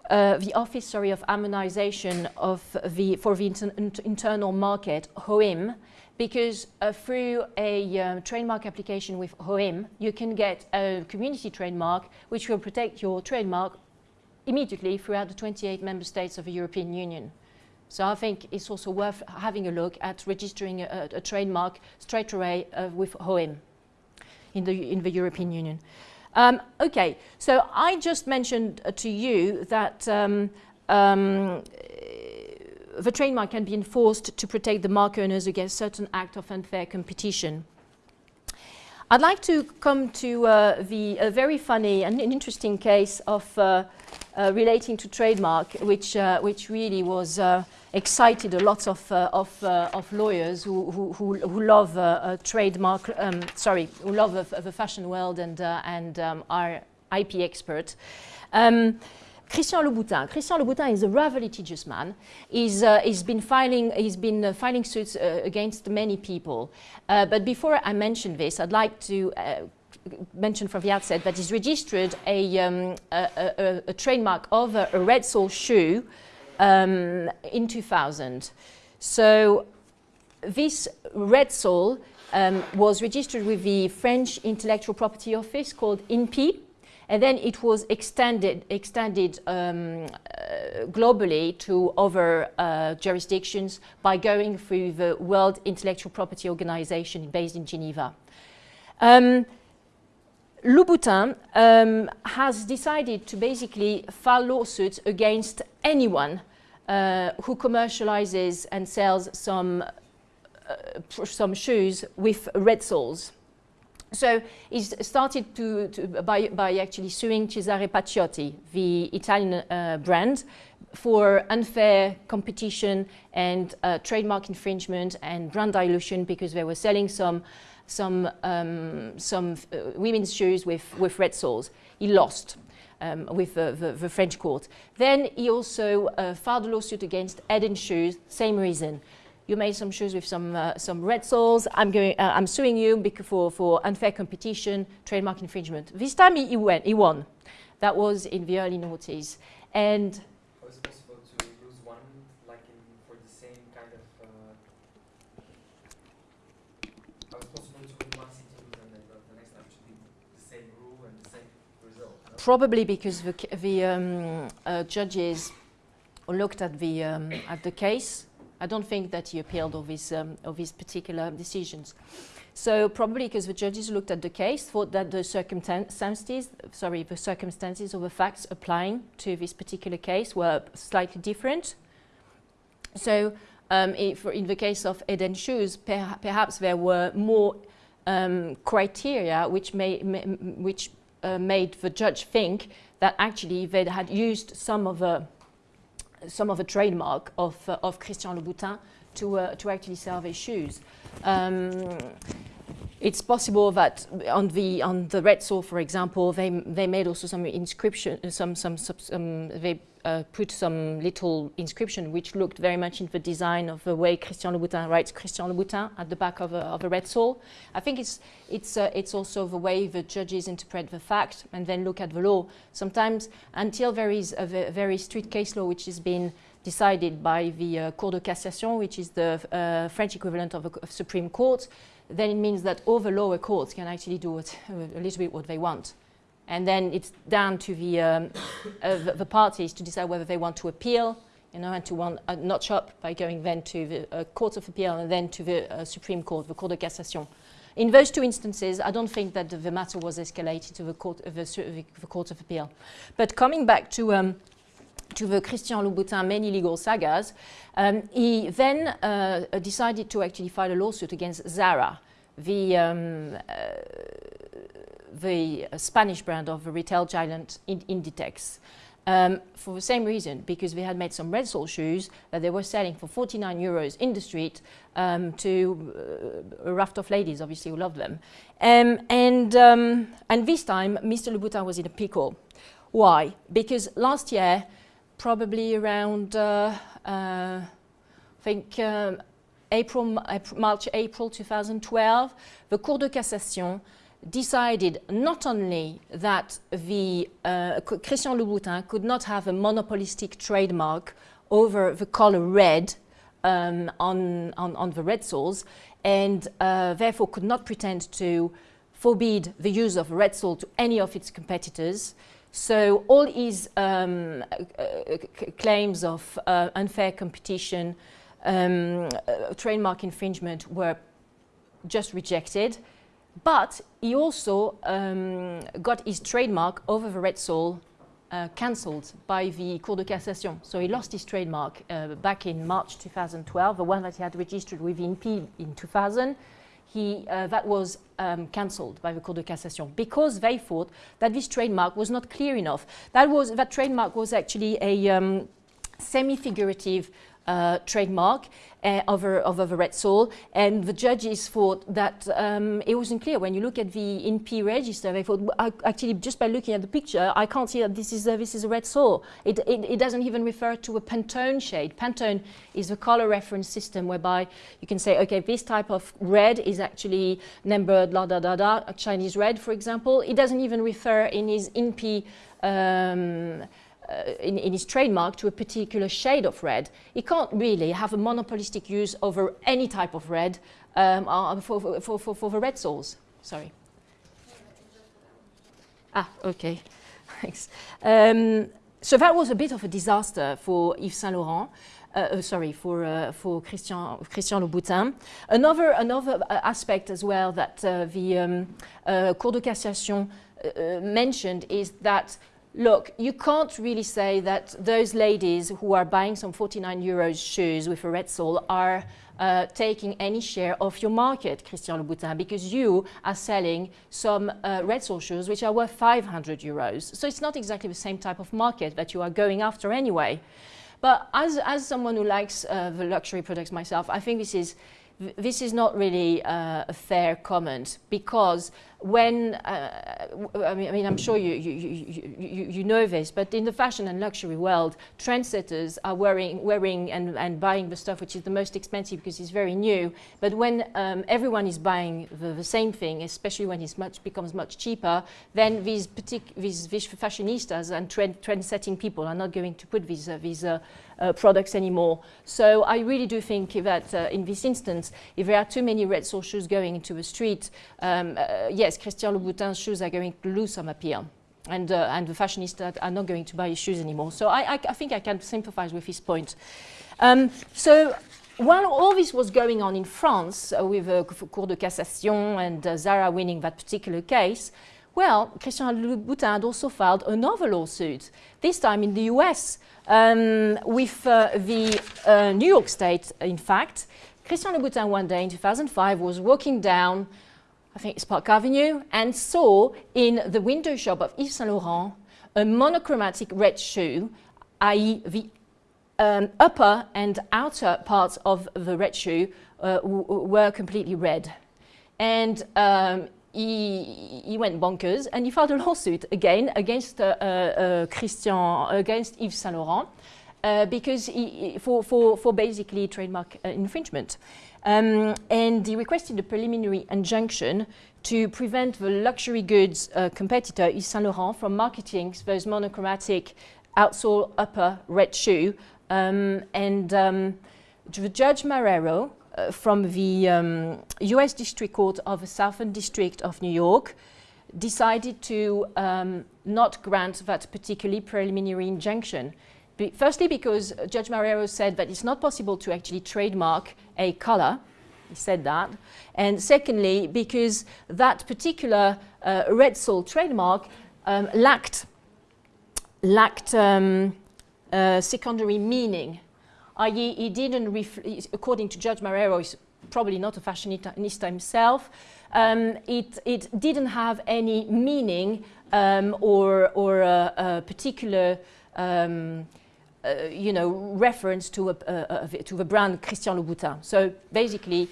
uh, the Office sorry, of Harmonization of the, for the inter internal market, OHIM, because uh, through a um, trademark application with OHIM, you can get a community trademark which will protect your trademark immediately throughout the 28 member states of the European Union. So I think it's also worth having a look at registering a, a trademark straight away uh, with OHIM in the, in the European Union. Um, okay, so I just mentioned uh, to you that um, um, the trademark can be enforced to protect the mark owners against certain act of unfair competition. I'd like to come to uh, the very funny and an interesting case of uh, uh, relating to trademark, which uh, which really was uh, excited a lot of uh, of, of lawyers who who, who, who love a trademark. Um, sorry, who love the fashion world and and um, are IP experts. Um, Christian Louboutin. Christian Louboutin is a rather litigious man. He's, uh, he's been filing, he's been uh, filing suits uh, against many people. Uh, but before I mention this, I'd like to uh, mention from the outset that he's registered a, um, a, a, a, trademark of a, red sole shoe um, in 2000. So this red sole um, was registered with the French Intellectual Property Office called INPI, and then it was extended, extended um, uh, globally to other uh, jurisdictions by going through the World Intellectual Property Organization based in Geneva. Um, Louboutin um, has decided to basically file lawsuits against anyone uh, who commercializes and sells some, uh, some shoes with red soles. So he started to, to, by, by actually suing Cesare Paciotti, the Italian uh, brand, for unfair competition and uh, trademark infringement and brand dilution because they were selling some, some, um, some uh, women's shoes with, with red soles. He lost. Um, with the, the, the, French court. Then he also uh, filed a lawsuit against Eden Shoes, same reason you made some shoes with some, uh, some red soles, I'm, going, uh, I'm suing you for, for unfair competition, trademark infringement. This time he, he, went, he won. That was in the early noughties. And How is it possible to lose one, like in, for the same kind of... Uh, how is it possible to win one city and then the next time should be the same rule and the same result? No? Probably because the, the um, uh, judges looked at the, um, at the case I don't think that he appealed of his, um, of his particular decisions. So probably because the judges looked at the case, thought that the circumstances, sorry, the circumstances or the facts applying to this particular case were slightly different. So um, if, in the case of Eden Shoes, per perhaps there were more um, criteria which, may, which uh, made the judge think that actually they had used some of the some of the trademark of, uh, of Christian Louboutin to, uh, to actually sell their shoes. Um, it's possible that on the on the red sole, for example, they they made also some inscription, some some, some they uh, put some little inscription which looked very much in the design of the way Christian Louboutin writes Christian Louboutin at the back of a, of a red sole. I think it's it's uh, it's also the way the judges interpret the fact and then look at the law. Sometimes until there is a very strict case law which has been decided by the uh, Cour de Cassation, which is the uh, French equivalent of a Supreme Court, then it means that all the lower courts can actually do what, a little bit what they want. And then it's down to the, um, [COUGHS] uh, the, the, parties to decide whether they want to appeal, you know, and to want a notch up by going then to the uh, Court of Appeal and then to the uh, Supreme Court, the Cour de Cassation. in those two instances, I don't think that the, the matter was escalated to the court, uh, the, the Court of Appeal. But coming back to um, to the Christian Louboutin many legal sagas, um, he then uh, decided to actually file a lawsuit against Zara, the, um, uh, the Spanish brand of the retail giant in- Inditex. Um, for the same reason, because they had made some red sole shoes that they were selling for 49 euros in the street um, to uh, a raft of ladies, obviously, who loved them. Um, and, um, and this time, Mr. Louboutin was in a pickle. Why? Because last year, probably around, uh, uh, I think, um, April, March, April 2012, the Cour de Cassation decided not only that the uh, Christian Louboutin could not have a monopolistic trademark over the color red um, on, on, on the red soles, and uh, therefore could not pretend to forbid the use of red sole to any of its competitors. So all his um, claims of uh, unfair competition, um, uh, trademark infringement were just rejected. But he also um, got his trademark over the red sole uh, cancelled by the Cour de Cassation. So he lost his trademark uh, back in March 2012, the one that he had registered with INPI in 2000. He, uh, that was um, cancelled by the Cour de Cassation because they thought that this trademark was not clear enough. That, was, that trademark was actually a um, semi-figurative uh, trademark uh, over, over the red sole, and the judges thought that um, it wasn't clear. When you look at the INPI register, they thought, actually, just by looking at the picture, I can't see that this is, uh, this is a red sole. It, it, it doesn't even refer to a Pantone shade. Pantone is a color reference system whereby you can say, okay, this type of red is actually numbered la da da da, a Chinese red, for example. It doesn't even refer in his INPI um, uh, in, in his trademark to a particular shade of red. He can't really have a monopolistic use over any type of red um, uh, for, for, for, for the red soles. Sorry. Ah, okay. [LAUGHS] Thanks. Um, so that was a bit of a disaster for Yves Saint Laurent. Uh, uh, sorry, for, uh, for Christian, Christian Louboutin. Another, another uh, aspect as well that the um, Cour de Cassation mentioned is that look, you can't really say that those ladies who are buying some 49 euros shoes with a red sole are uh, taking any share of your market, Christian Louboutin, because you are selling some uh, red sole shoes which are worth 500 euros. So it's not exactly the same type of market that you are going after anyway. But as, as someone who likes uh, the luxury products myself, I think this is this is not really uh, a fair comment because when uh, I, mean, I mean I'm sure you, you, you, you, you know this, but in the fashion and luxury world, trendsetters are wearing, wearing and, and buying the stuff which is the most expensive because it's very new. But when um, everyone is buying the, the same thing, especially when it much becomes much cheaper, then these, partic- these, these fashionistas and trend, trend-setting people are not going to put these, uh, these uh, uh, products anymore. So I really do think that uh, in this instance, if there are too many red shoes going into the street, um, uh, yes, Christian Louboutin's shoes are going to lose some appeal. And, uh, and the fashionistas are not going to buy his shoes anymore. So I, I, I think I can sympathize with his point. Um, so while all this was going on in France uh, with uh, Cour de Cassation and uh, Zara winning that particular case, well, Christian Louboutin had also filed another lawsuit, this time in the US, um, with uh, the uh, New York State, in fact. Christian Louboutin one day in 2005 was walking down, I think it's Park Avenue, and saw in the window shop of Yves Saint Laurent a monochromatic red shoe, i.e., the um, upper and outer parts of the red shoe uh, were completely red. And um, he, he went bonkers and he filed a lawsuit again against uh, uh, Christian, against Yves Saint Laurent, uh, because he- for, for, for basically trademark uh, infringement. Um, and he requested a preliminary injunction to prevent the luxury goods uh, competitor Yves Saint Laurent from marketing those monochromatic outsole upper red shoe. Um, and um, Judge Marrero uh, from the um, US District Court of the Southern District of New York decided to um, not grant that particularly preliminary injunction. Be- firstly, because Judge Marrero said that it's not possible to actually trademark a color He said that. And secondly, because that particular uh, red salt trademark um, lacked, lacked um, uh, secondary meaning, i.e., he didn't, according to Judge Marrero, he's probably not a fashionista himself, um, it, it didn't have any meaning um, or, or a, a particular um, you know, reference to, a, a, a, to the brand Christian Louboutin. So basically,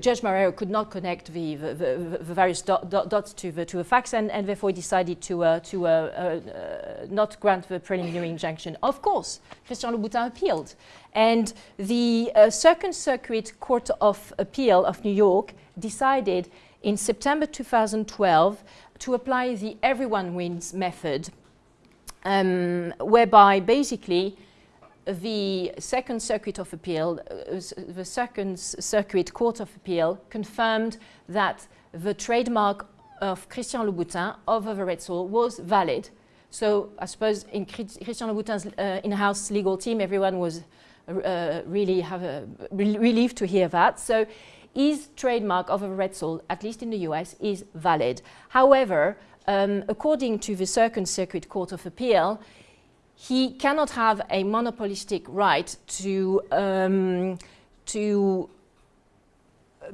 Judge Marrero could not connect the, the, the, the various dot, dot, dots to the, to the facts and, and therefore decided to, uh, to uh, uh, not grant the preliminary injunction. Of course, Christian Louboutin appealed. And the uh, Second Circuit Court of Appeal of New York decided in September 2012 to apply the everyone wins method, um, whereby basically the Second Circuit of Appeal, uh, the Second Circuit Court of Appeal confirmed that the trademark of Christian Louboutin of the Red Sole was valid. So I suppose in Christian Louboutin's uh, in-house legal team, everyone was uh, really have a re relieved to hear that. So his trademark of a red sole, at least in the US, is valid. However, um, according to the Second Circuit Court of Appeal, he cannot have a monopolistic right to, um, to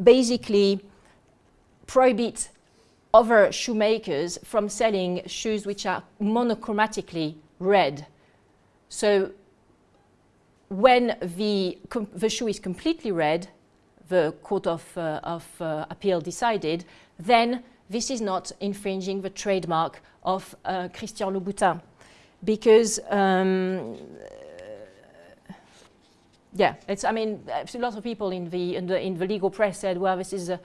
basically prohibit other shoemakers from selling shoes which are monochromatically red. So when the, the shoe is completely red, the Court of, uh, of uh, Appeal decided, then this is not infringing the trademark of uh, Christian Louboutin. Because, um, yeah, it's, I mean, a lot of people in the, in the, in the legal press said, well, this is a,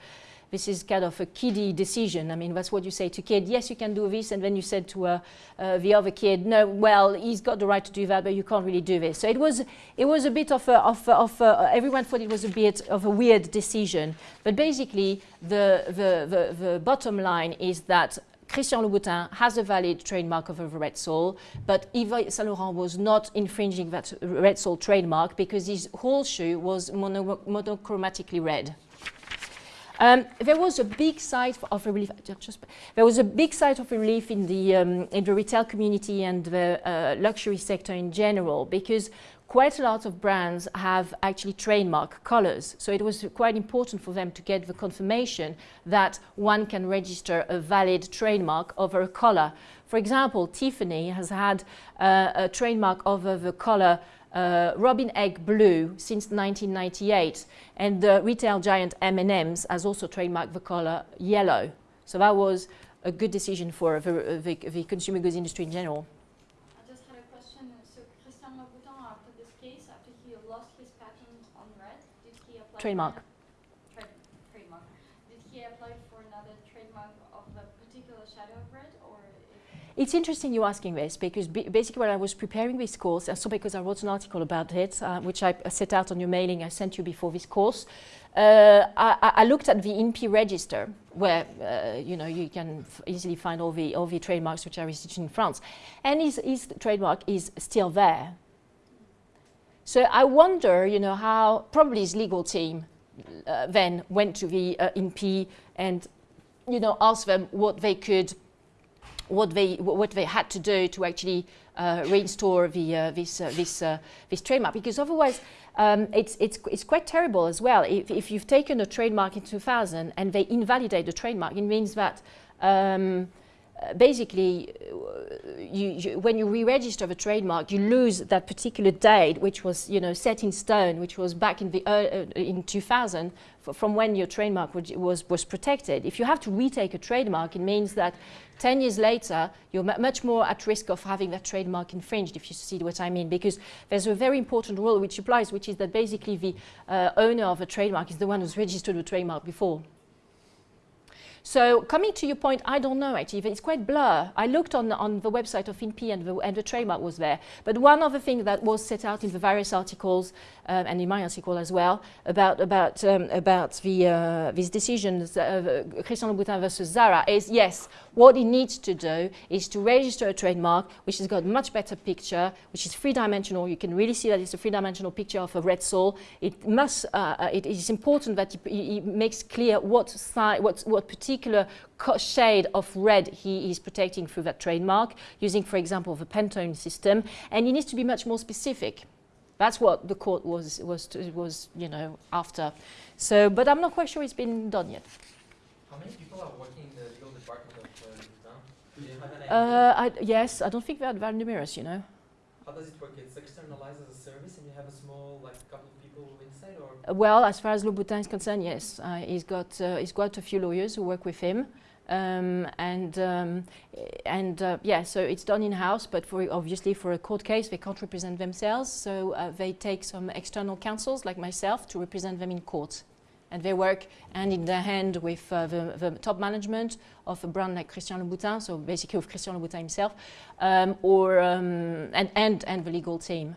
this is kind of a kiddie decision. I mean, that's what you say to kid. Yes, you can do this, and then you said to uh, uh, the other kid, no, well, he's got the right to do that, but you can't really do this. So it was, it was a bit of, a, of, of everyone thought it was a bit of a weird decision. But basically, the, the, the, the bottom line is that Christian Louboutin has a valid trademark of a Red Sole, but Yves Saint Laurent was not infringing that Red Sole trademark because his whole shoe was mono monochromatically red. Um, there was a big sigh of relief. There was a big sigh of relief in the um, in the retail community and the uh, luxury sector in general because quite a lot of brands have actually trademark colors. So it was quite important for them to get the confirmation that one can register a valid trademark over a color. For example, Tiffany has had uh, a trademark over the color uh, Robin Egg Blue since 1998, and the retail giant M&M's has also trademarked the color yellow. So that was a good decision for the, the, the consumer goods industry in general. I just had a question. So Christian Louboutin, after this case, after he lost his patent on red, did he apply trademark? Trade, trademark. Did he apply for another trademark of a particular shadow of red, or? It's interesting you asking this because basically when I was preparing this course, so because I wrote an article about it, uh, which I set out on your mailing I sent you before this course, uh, I, I, looked at the INPI register where uh, you know you can easily find all the all the trademarks which are registered in France, and his, his trademark is still there. So I wonder, you know, how probably his legal team uh, then went to the uh, INPI and you know asked them what they could what they what they had to do to actually uh, reinstore the uh, this uh, this uh, this trademark. Because otherwise um, it's it's it's quite terrible as well. If if you've taken a trademark in 2000 and they invalidate the trademark it means that um, basically, you, you, when you re-register the trademark, you lose that particular date, which was, you know, set in stone, which was back in the uh, in 2000, from when your trademark was was protected. If you have to retake a trademark, it means that 10 years later, you're much more at risk of having that trademark infringed, if you see what I mean, because there's a very important rule which applies, which is that basically the uh, owner of a trademark is the one who's registered the trademark before. So coming to your point, I don't know actually, it's quite blur. I looked on, on the website of INPI and the, and the trademark was there. But one of the things that was set out in the various articles, um, and in my article as well, about, about, um, about the, uh, these decisions, uh, Christian Louboutin versus Zara, is yes, what it needs to do is to register a trademark which has got much better picture, which is three-dimensional. You can really see that it's a three-dimensional picture of a red sole. It must, uh, uh it is important that it, makes clear what, side, what, what particular shade of red he is protecting through that trademark, using, for example, the Pantone system. And it needs to be much more specific. That's what the court was, was, was you know, after. So, but I'm not quite sure it's been done yet. How many people are working in the legal department of uh, Louboutin? Do you have an idea? Uh, I, yes, I don't think they're very numerous, you know. How does it work? It's externalized as a service and you have a small, like, couple of people inside or? Uh, well, as far as Louboutin is concerned, yes. Uh, he's, got, uh, he's got a few lawyers who work with him. Um, and um, and uh, yeah, so it's done in-house, but for obviously for a court case, they can't represent themselves, so uh, they take some external counsels like myself to represent them in court. And they work hand in hand with uh, the, the, top management of a brand like Christian Louboutin, so basically with Christian Louboutin himself, um, or, um, and, and, and the legal team.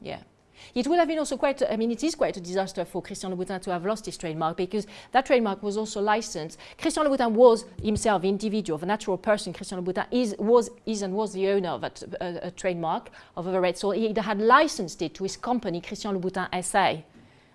Yeah. It would have been also quite, I mean, it is quite a disaster for Christian Louboutin to have lost his trademark because that trademark was also licensed. Christian Louboutin was himself individual, the natural person. Christian Louboutin is, was, is and was the owner of that uh, trademark of the red. So he had licensed it to his company, Christian Louboutin SA.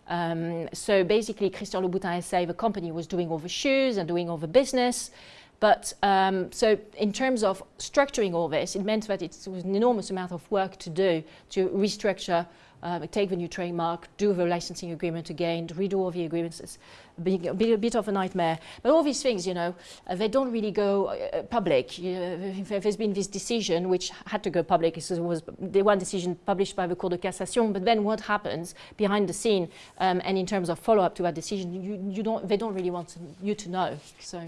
Um, so basically, Christian Louboutin SA, the company, was doing all the shoes and doing all the business. But um, so in terms of structuring all this, it meant that it was an enormous amount of work to do to restructure uh, take the new trademark, do the licensing agreement again, redo all the agreements. It's being a bit, a bit of a nightmare. But all these things, you know, uh, they don't really go uh, public. You know, there's been this decision which had to go public. It was the one decision published by the Cour de Cassation. But then what happens behind the scene um, and in terms of follow-up to that decision, you, you don't, they don't really want to, you to know. So.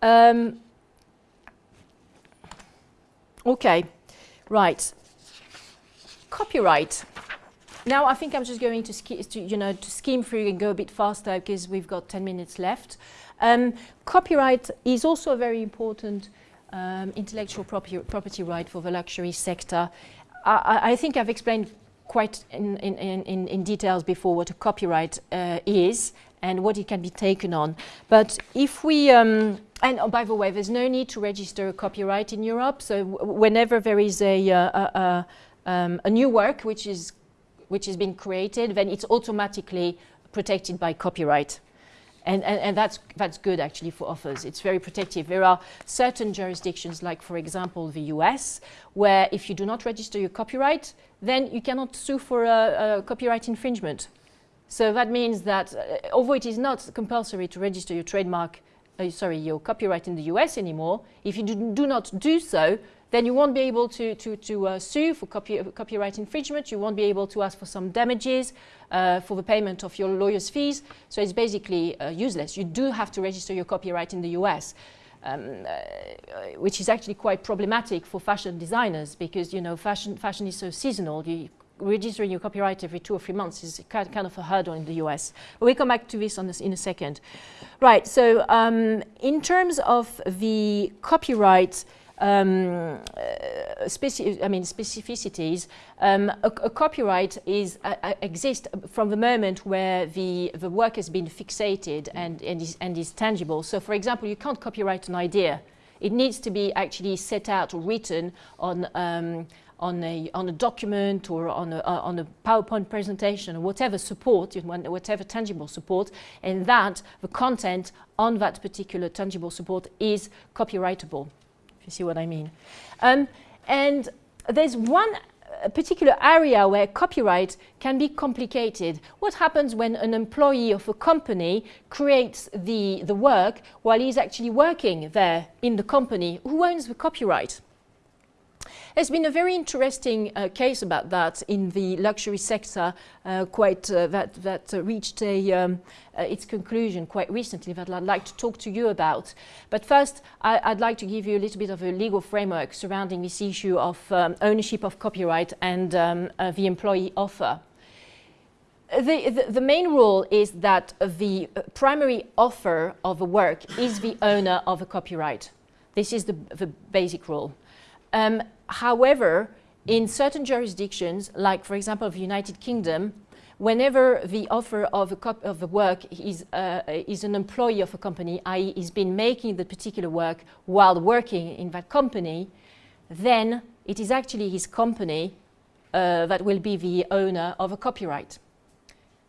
Um, okay, right copyright. Now I think I'm just going to, to, you know, to skim through and go a bit faster because we've got 10 minutes left. Um, copyright is also a very important um, intellectual property, property right for the luxury sector. I, I think I've explained quite in, in, in, in, details before what a copyright uh, is and what it can be taken on. But if we, um, and oh, by the way, there's no need to register a copyright in Europe. So whenever there is a, uh, a, a um, a new work which is which is being created, then it's automatically protected by copyright. And, and, and, that's, that's good actually for authors. It's very protective. There are certain jurisdictions, like for example the US, where if you do not register your copyright, then you cannot sue for a, a copyright infringement. So that means that uh, although it is not compulsory to register your trademark, uh, sorry, your copyright in the US anymore, if you do, do not do so, then you won't be able to, to, to uh, sue for copy, copyright infringement. You won't be able to ask for some damages uh, for the payment of your lawyer's fees. So it's basically uh, useless. You do have to register your copyright in the US. Um, uh, which is actually quite problematic for fashion designers because you know fashion fashion is so seasonal. You, registering your copyright every two or three months is kind, of a hurdle in the US. But we'll come back to this this in a second. Right, so um, in terms of the copyright um, uh, I mean specificities, um, a, a, copyright is uh, uh, exists from the moment where the the work has been fixated and and is, and is tangible. So, for example, you can't copyright an idea; it needs to be actually set out or written on. Um, on a, on a document or on a, uh, on a PowerPoint presentation or whatever support, whatever tangible support, and that the content on that particular tangible support is copyrightable you see what I mean. Um, and there's one particular area where copyright can be complicated. What happens when an employee of a company creates the, the work while he's actually working there in the company? Who owns the copyright? There's been a very interesting uh, case about that in the luxury sector, uh, quite uh, that that uh, reached a, um, uh, its conclusion quite recently that I'd like to talk to you about. But first, I, would like to give you a little bit of a legal framework surrounding this issue of um, ownership of copyright and um, uh, the employee offer. the, the, the main rule is that the primary offer of a work is the owner of a copyright. This is the, the basic rule. Um, however, in certain jurisdictions, like for example the United Kingdom, whenever the offer of a, of a work is, uh, is an employee of a company, i.e. is been making the particular work while working in that company, then it is actually his company uh, that will be the owner of a copyright.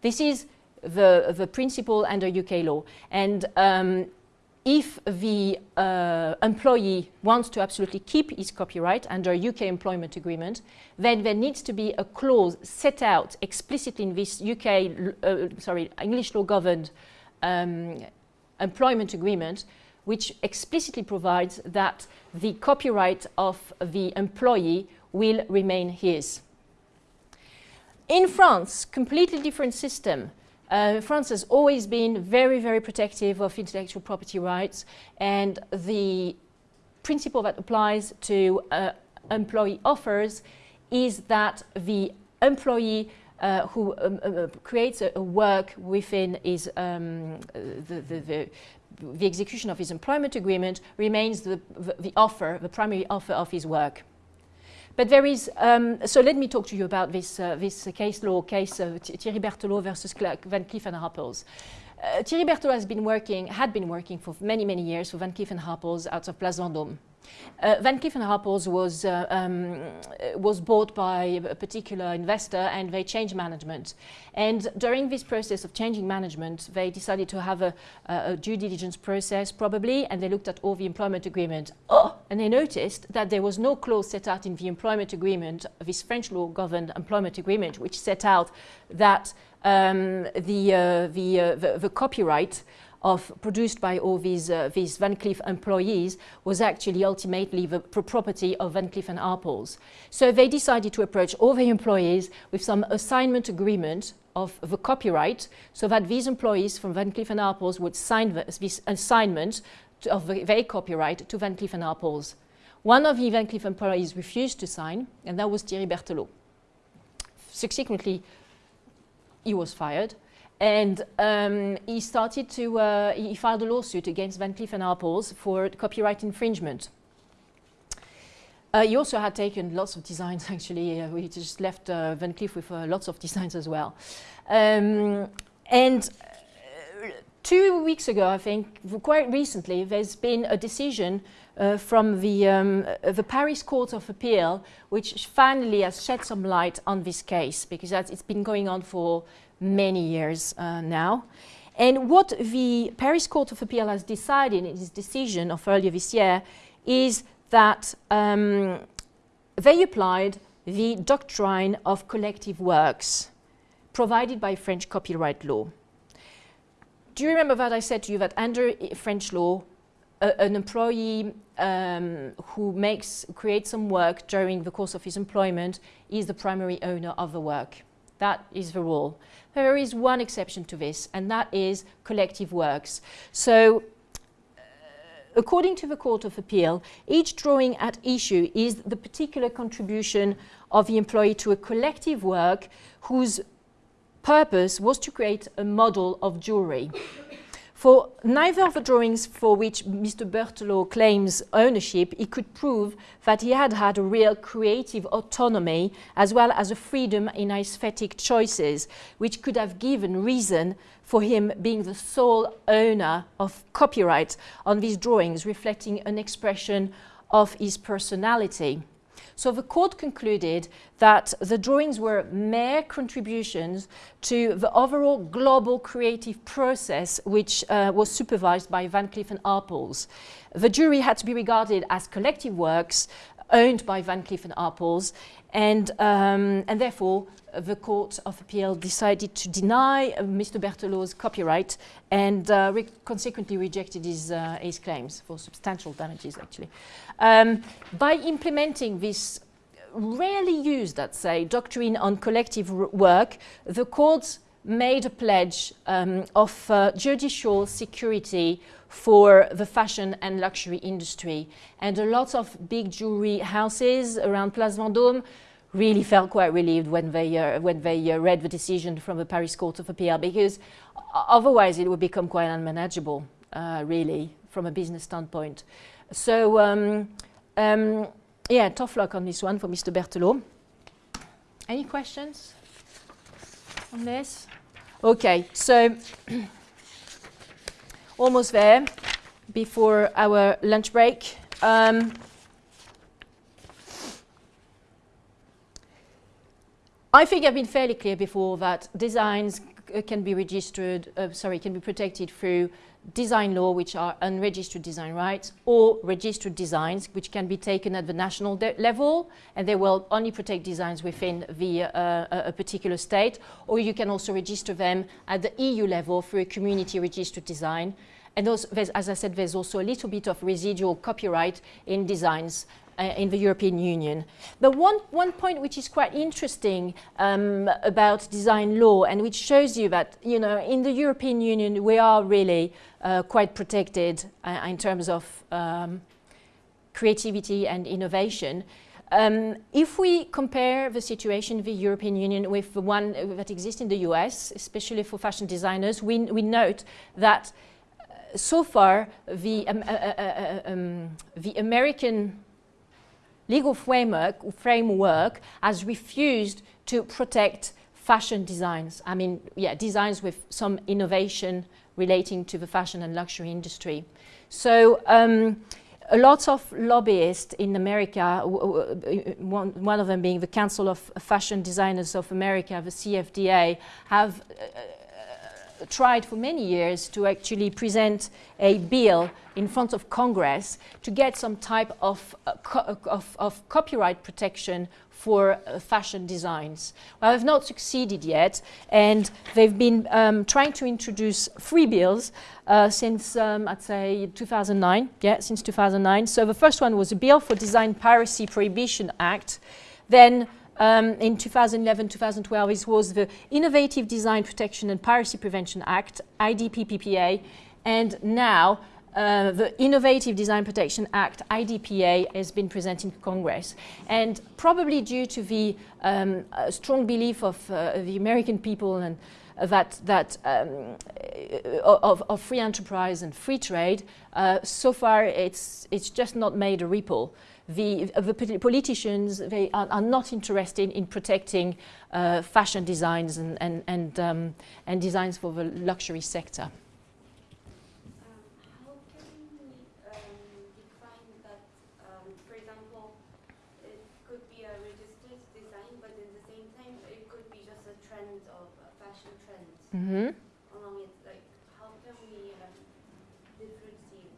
This is the, the principle under UK law. And um, if the uh, employee wants to absolutely keep his copyright under UK employment agreement, then there needs to be a clause set out explicitly in this UK, uh, sorry, English law governed um, employment agreement, which explicitly provides that the copyright of the employee will remain his. In France, completely different system. Uh, France has always been very, very protective of intellectual property rights and the principle that applies to uh, employee offers is that the employee uh, who um, uh, creates a, a, work within his, um, the, the, the, the, execution of his employment agreement remains the, the offer, the primary offer of his work. But there is, um, so let me talk to you about this, uh, this case law, case of Thierry Berthelot versus Van Cleef and Arpels. Uh, Thierry Berthelot has been working, had been working for many, many years for Van Cleef and Arpels out of Place Vendôme. Uh, Van Arpels was, uh, um, was bought by a particular investor and they changed management. And during this process of changing management, they decided to have a, a, a due diligence process probably, and they looked at all the employment agreement. Oh, and they noticed that there was no clause set out in the employment agreement, this French law governed employment agreement, which set out that um, the, uh, the, uh, the, the copyright of produced by all these, uh, these Van Cleef employees was actually ultimately the property of Van Cleef and Arpels. So they decided to approach all the employees with some assignment agreement of the copyright so that these employees from Van Cleef and Arpels would sign the, this assignment to, of the, their copyright to Van Cleef and Arpels. One of the Van Cleef employees refused to sign and that was Thierry Berthelot. Subsequently, he was fired and um, he started to, uh, he filed a lawsuit against Van Cleef & Arpels for copyright infringement. Uh, he also had taken lots of designs [LAUGHS] actually, uh, we just left uh, Van Cleef with uh, lots of designs as well. Um, and uh, two weeks ago, I think, quite recently, there's been a decision uh, from the, um, the Paris Court of Appeal, which finally has shed some light on this case, because it's been going on for many years uh, now. And what the Paris Court of Appeal has decided in its decision of earlier this year is that um, they applied the doctrine of collective works provided by French copyright law. Do you remember that I said to you that under French law, an employee um, who makes, creates some work during the course of his employment is the primary owner of the work. That is the rule. There is one exception to this, and that is collective works. So uh, according to the Court of Appeal, each drawing at issue is the particular contribution of the employee to a collective work whose purpose was to create a model of jewelry. For neither of the drawings for which Mr. Berthelot claims ownership, he could prove that he had had a real creative autonomy as well as a freedom in aesthetic choices, which could have given reason for him being the sole owner of copyright on these drawings, reflecting an expression of his personality. So the court concluded that the drawings were mere contributions to the overall global creative process which uh, was supervised by Van Cleef and Arpels. The jury had to be regarded as collective works owned by Van Cleef and Arpels and, um, and therefore the Court of Appeal decided to deny uh, Mr. Berthelot's copyright and uh, re consequently rejected his, uh, his claims for substantial damages actually. Um, by implementing this rarely used, let's say, doctrine on collective work, the courts made a pledge um, of uh, judicial security for the fashion and luxury industry. And a lot of big jewelry houses around Place Vendôme really felt quite relieved when they, uh, when they uh, read the decision from the Paris Court of Appeal because otherwise it would become quite unmanageable, uh, really, from a business standpoint. So, um, um, yeah, tough luck on this one for Mr. Berthelot. Any questions on this? Okay, so [CLEARS THROAT] almost there before our lunch break. Um, I think I've been fairly clear before that designs can be registered, uh, sorry, can be protected through design law, which are unregistered design rights, or registered designs, which can be taken at the national level, and they will only protect designs within the, uh, a, particular state, or you can also register them at the EU level through a community registered design. And as I said, there's also a little bit of residual copyright in designs uh, in the European Union. But one, one point which is quite interesting um, about design law and which shows you that, you know, in the European Union we are really uh, quite protected uh, in terms of um, creativity and innovation. Um, if we compare the situation in the European Union with the one uh, that exists in the US, especially for fashion designers, we, we note that uh, so far the, um, uh, uh, uh, um, the American legal framework, framework has refused to protect fashion designs. I mean, yeah, designs with some innovation relating to the fashion and luxury industry. So um, a lot of lobbyists in America, one, one of them being the Council of Fashion Designers of America, the CFDA, have uh, tried for many years to actually present a bill in front of Congress to get some type of, uh, co- of, of copyright protection for uh, fashion designs. Well, they've not succeeded yet, and they've been um, trying to introduce three bills uh, since, um, I'd say, 2009. Yeah, since 2009. So the first one was a bill for Design Piracy Prohibition Act. Then um, in 2011 2012 it was the Innovative Design Protection and Piracy Prevention Act, IDPPPA, and now uh, the Innovative Design Protection Act, IDPA, has been presented to Congress. And probably due to the um, uh, strong belief of uh, the American people and uh, that, that um, uh, of, of free enterprise and free trade, uh, so far it's, it's just not made a ripple the, the politicians they are, are not interested in protecting uh, fashion designs and, and, and, um, and designs for the luxury sector. Um, how can we um, define that, um, for example, it could be a registered design, but at the same time, it could be just a trend of a fashion trend Mm-hmm. along it. Like, how can we um, differentiate?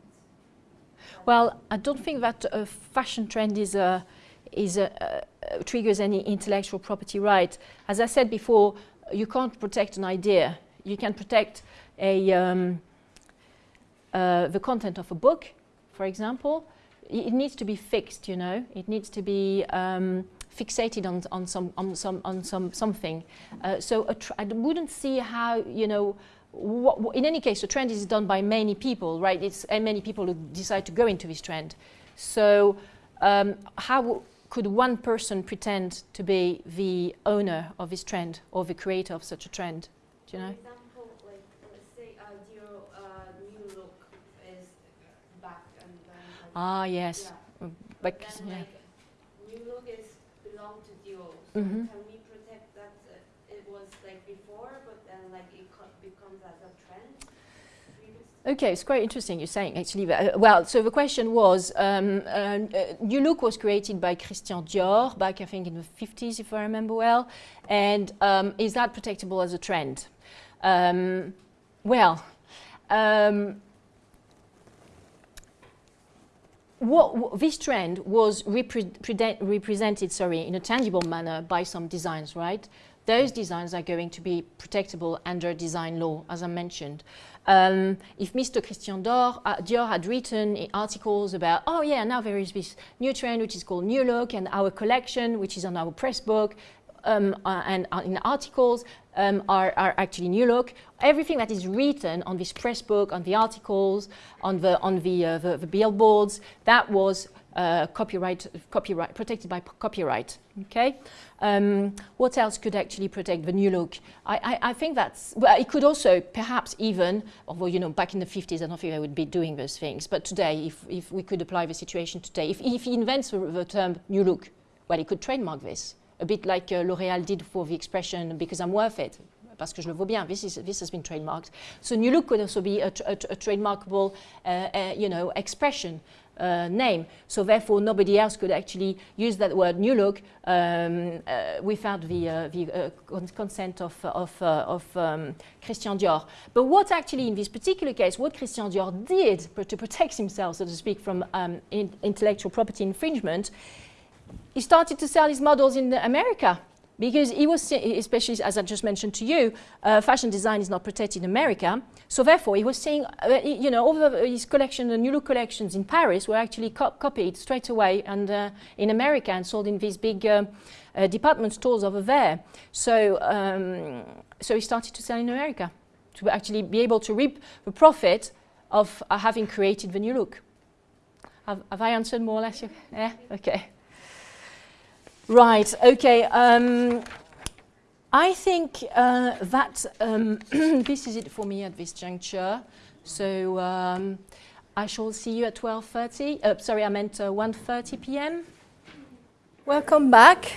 that? Well, I don't think that a fashion trend is a, is a, uh, triggers any intellectual property right. As I said before, you can't protect an idea. You can protect a, um, uh, the content of a book, for example. It needs to be fixed, you know. It needs to be um, fixated on, on, some, on, some, on some, something. Uh, so I wouldn't see how, you know, in any case, the trend is done by many people, right? It's and many people who decide to go into this trend. So, um, how could one person pretend to be the owner of this trend or the creator of such a trend? Do you know? For example, like, let's say uh, uh, new look is back and then. like, Ah, yes. Yeah. But, then yeah. like new look is belong to Dior. So Mhm. can we protect that uh, it was like before, but then like it co- becomes as a trend? previously? Okay, it's quite interesting you're saying actually. uh, well, so the question was, um, uh, uh, New Look was created by Christian Dior back, I think, in the 50s, if I remember well. And um, is that protectable as a trend? Um, well, um, what, wh- this trend was repre- represented, sorry, in a tangible manner by some designs, right? Those designs are going to be protectable under design law, as I mentioned. Um, if Mr. Christian Dior, uh, Dior had written articles about, oh yeah, now there is this new trend which is called New Look, and our collection, which is on our press book, um, uh, and uh, in articles um, are, are actually New Look. Everything that is written on this press book, on the articles, on the on the uh, the, the billboards, that was uh, copyright, copyright, protected by copyright. Okay. Um, what else could actually protect the new look? I, I, I think that's well. It could also perhaps even, although you know, back in the 50s, I don't think I would be doing those things. But today, if, if we could apply the situation today, if, if he invents the, the term new look, well, he could trademark this a bit like uh, L'Oréal did for the expression "because I'm worth it." Parce que je le vaux bien. This, is, this has been trademarked. So new look could also be a, a, a trademarkable, uh, uh, you know, expression uh, name. So therefore, nobody else could actually use that word new look um, uh, without the, uh, the uh, con- consent of, of, of um, Christian Dior. But what actually, in this particular case, what Christian Dior did to protect himself, so to speak, from um, in- intellectual property infringement, he started to sell his models in America because he was, especially as I just mentioned to you, uh, fashion design is not protected in America. So therefore, he was saying, uh, you know, all of his collection, the New Look collections in Paris were actually co- copied straight away and uh, in America and sold in these big uh, uh, department stores over there. So, um, so he started to sell in America to actually be able to reap the profit of uh, having created the New Look. Have, have I answered more or less? Yeah. Okay. Right, okay. Um, I think uh, that um, [CLEARS THROAT] this is it for me at this juncture. So um, I shall see you at 12.30. Uh, sorry, I meant uh, 1.30 p.m. Welcome back.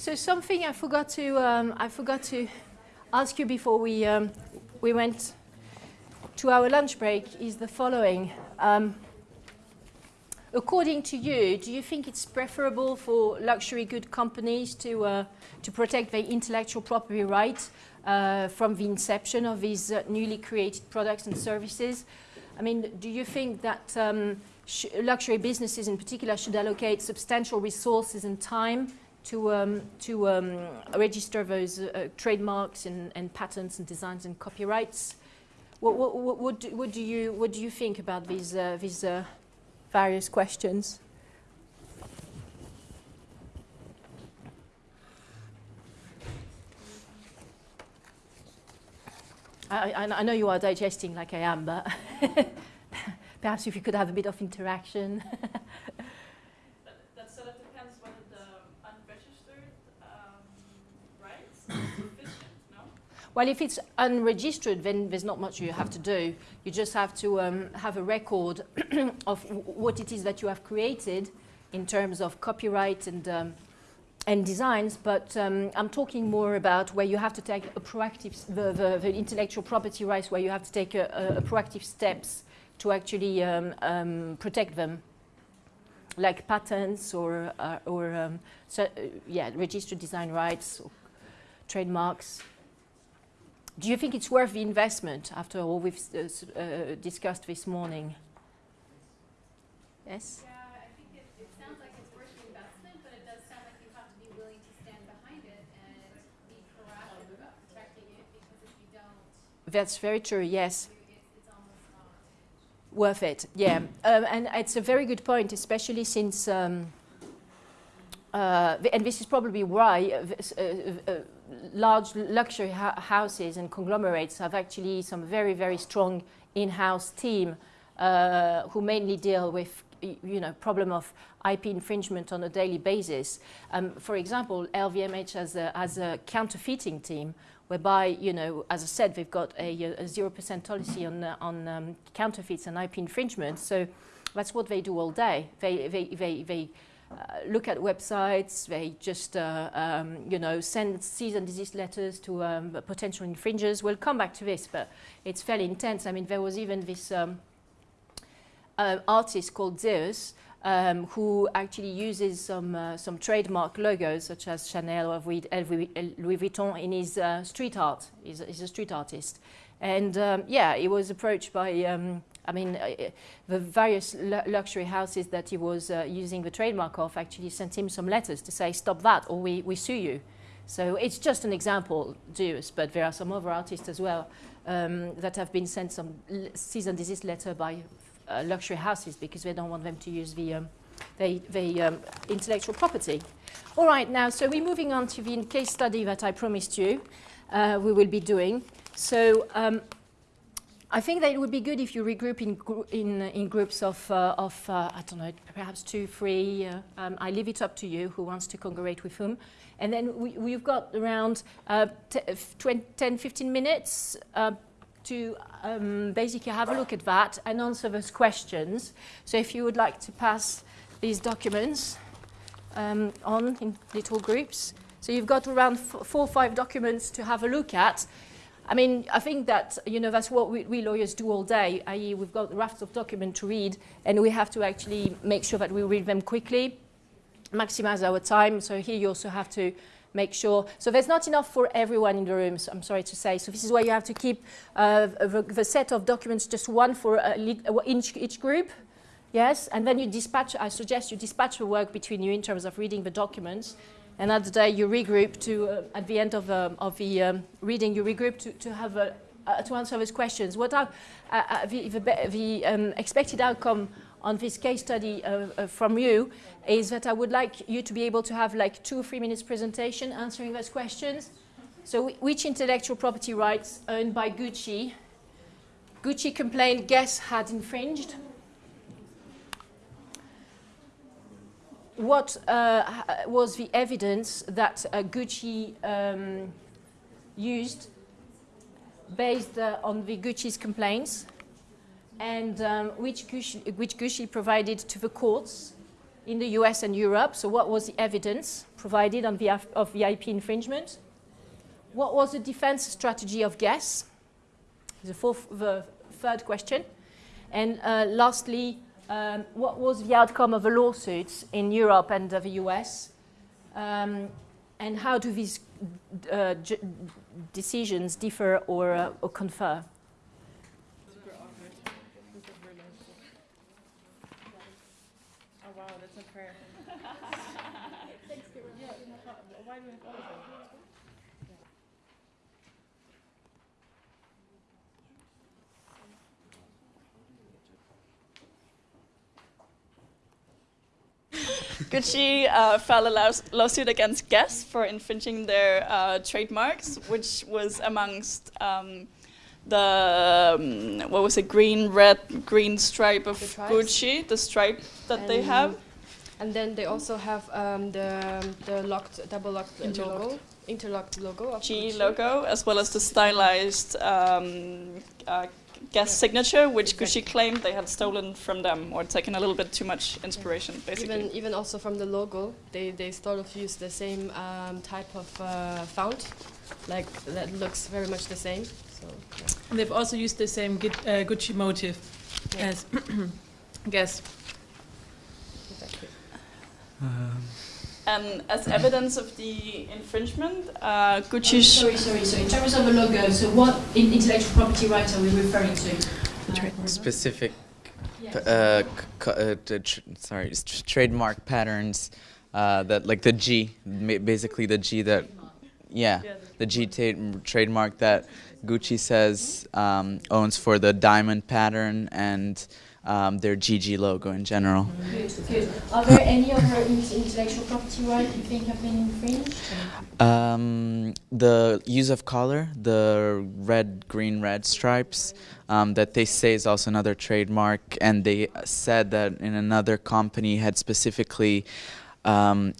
So something I forgot to um, I forgot to ask you before we um, we went to our lunch break is the following. Um, according to you, do you think it's preferable for luxury good companies to uh, to protect their intellectual property rights uh, from the inception of these uh, newly created products and services? I mean, do you think that um, luxury businesses in particular should allocate substantial resources and time to, um, to um, register those uh, trademarks and, and patents and designs and copyrights. What, what, what, do, what, do, you, what do you think about these, uh, these uh, various questions? I, I, I know you are digesting like I am, but [LAUGHS] perhaps if you could have a bit of interaction. [LAUGHS] That, that sort of depends whether the unregistered um, rights are sufficient, no? Well, if it's unregistered, then there's not much you have to do. You just have to um, have a record [CLEARS THROAT] of what it is that you have created in terms of copyright and um, and designs. But um, I'm talking more about where you have to take a proactive, the, the, the intellectual property rights, where you have to take a, a, a proactive steps to actually um, um, protect them, like patents or uh, or um, so, uh, yeah, registered design rights, or trademarks. Do you think it's worth the investment after all we've uh, uh, discussed this morning? Yes? Yeah, I think it, it sounds like it's worth the investment, but it does sound like you have to be willing to stand behind it and be proactive about protecting it, because if you don't, That's very true, yes. it's, it's almost not. Worth it, yeah. Um, and it's a very good point, especially since, um, uh, and this is probably why this, uh, uh, large luxury hou- houses and conglomerates have actually some very, very strong in-house team uh, who mainly deal with you know, problem of IP infringement on a daily basis. Um, for example, LVMH has a, has a counterfeiting team whereby, you know, as I said, they've got a, a 0% policy on, uh, on um, counterfeits and IP infringement. So that's what they do all day. They, they, they, they look at websites, they just, uh, um, you know, send cease and desist letters to um, potential infringers. We'll come back to this, but it's fairly intense. I mean, there was even this um, uh, artist called Zevs, um, who actually uses some, uh, some trademark logos such as Chanel or Louis Vuitton in his uh, street art. He's, a- he's a street artist. And um, yeah, he was approached by, um, I mean, uh, uh, the various lu- luxury houses that he was uh, using the trademark of actually sent him some letters to say, stop that or we, we sue you. So it's just an example, Zevs, but there are some other artists as well um, that have been sent some cease and desist letter by uh, luxury houses because they don't want them to use the, um, um, intellectual property. All right, now, so we're moving on to the case study that I promised you uh, we will be doing. So um, I think that it would be good if you regroup in, in, in groups of, uh, of uh, I don't know, perhaps two, three. Uh, um, I leave it up to you who wants to congregate with whom. And then we, we've got around uh, 10, 15 minutes uh, to um, basically have a look at that and answer those questions. So if you would like to pass these documents um, on in little groups. So you've got around four or five documents to have a look at. I mean, I think that, you know, that's what we, we lawyers do all day, i.e. we've got rafts of documents to read and we have to actually make sure that we read them quickly, maximize our time. So here you also have to make sure. So there's not enough for everyone in the room, so I'm sorry to say. So this is why you have to keep uh, the, the, set of documents just one for uh, each, each group. Yes, and then you dispatch, I suggest you dispatch the work between you in terms of reading the documents. And at the day you regroup to, uh, at the end of, um, of the um, reading, you regroup to, to have a, uh, to answer those questions. What are uh, uh the, the, the um, expected outcome on this case study uh, uh, from you is that I would like you to be able to have like two or three minutes presentation answering those questions. So which intellectual property rights owned by Gucci? Gucci complained Guess had infringed. What uh, was the evidence that uh, Gucci um, used based uh, on the Gucci's complaints and um, which, Gucci, which Gucci provided to the courts in the US and Europe. So what was the evidence provided on behalf of the IP infringement? What was the defense strategy of Guess? The, fourth, the third question. And uh, lastly, um, what was the outcome of the lawsuits in Europe and uh, the US? Um, and how do these uh, decisions differ or, uh, or confer? [LAUGHS] Gucci uh, filed a lawsuit against Guess for infringing their uh, trademarks, which was amongst um, the um, what was it, green, red, green stripe of Gucci, the stripe that and they have. And then they also have um, the the locked, double locked interlocked. logo, interlocked logo of G Gucci. logo, as well as the stylized um, uh, Guess signature, which exactly. Gucci claimed they had stolen from them or taken a little bit too much inspiration, yeah. basically. Even, even also from the logo, they, they sort of use the same um, type of uh, font, like that looks very much the same. So, yeah. They've also used the same uh, Gucci motif yeah. as [CLEARS THROAT] Guess. Exactly. Um. And as evidence of the infringement, uh, Gucci. Oh, sorry, sorry. So in terms of the logo, so what intellectual property rights are we referring to? Uh, Specific. Uh, uh sorry, trademark patterns uh, that like the G, basically the G that, yeah, the G trademark that Gucci says um, owns for the diamond pattern and um, their GG logo in general. Good, good. Are there any other intellectual property rights you think have been infringed? Um, the use of color, the red, green, red stripes, um, that they say is also another trademark, and they said that in another company had specifically um,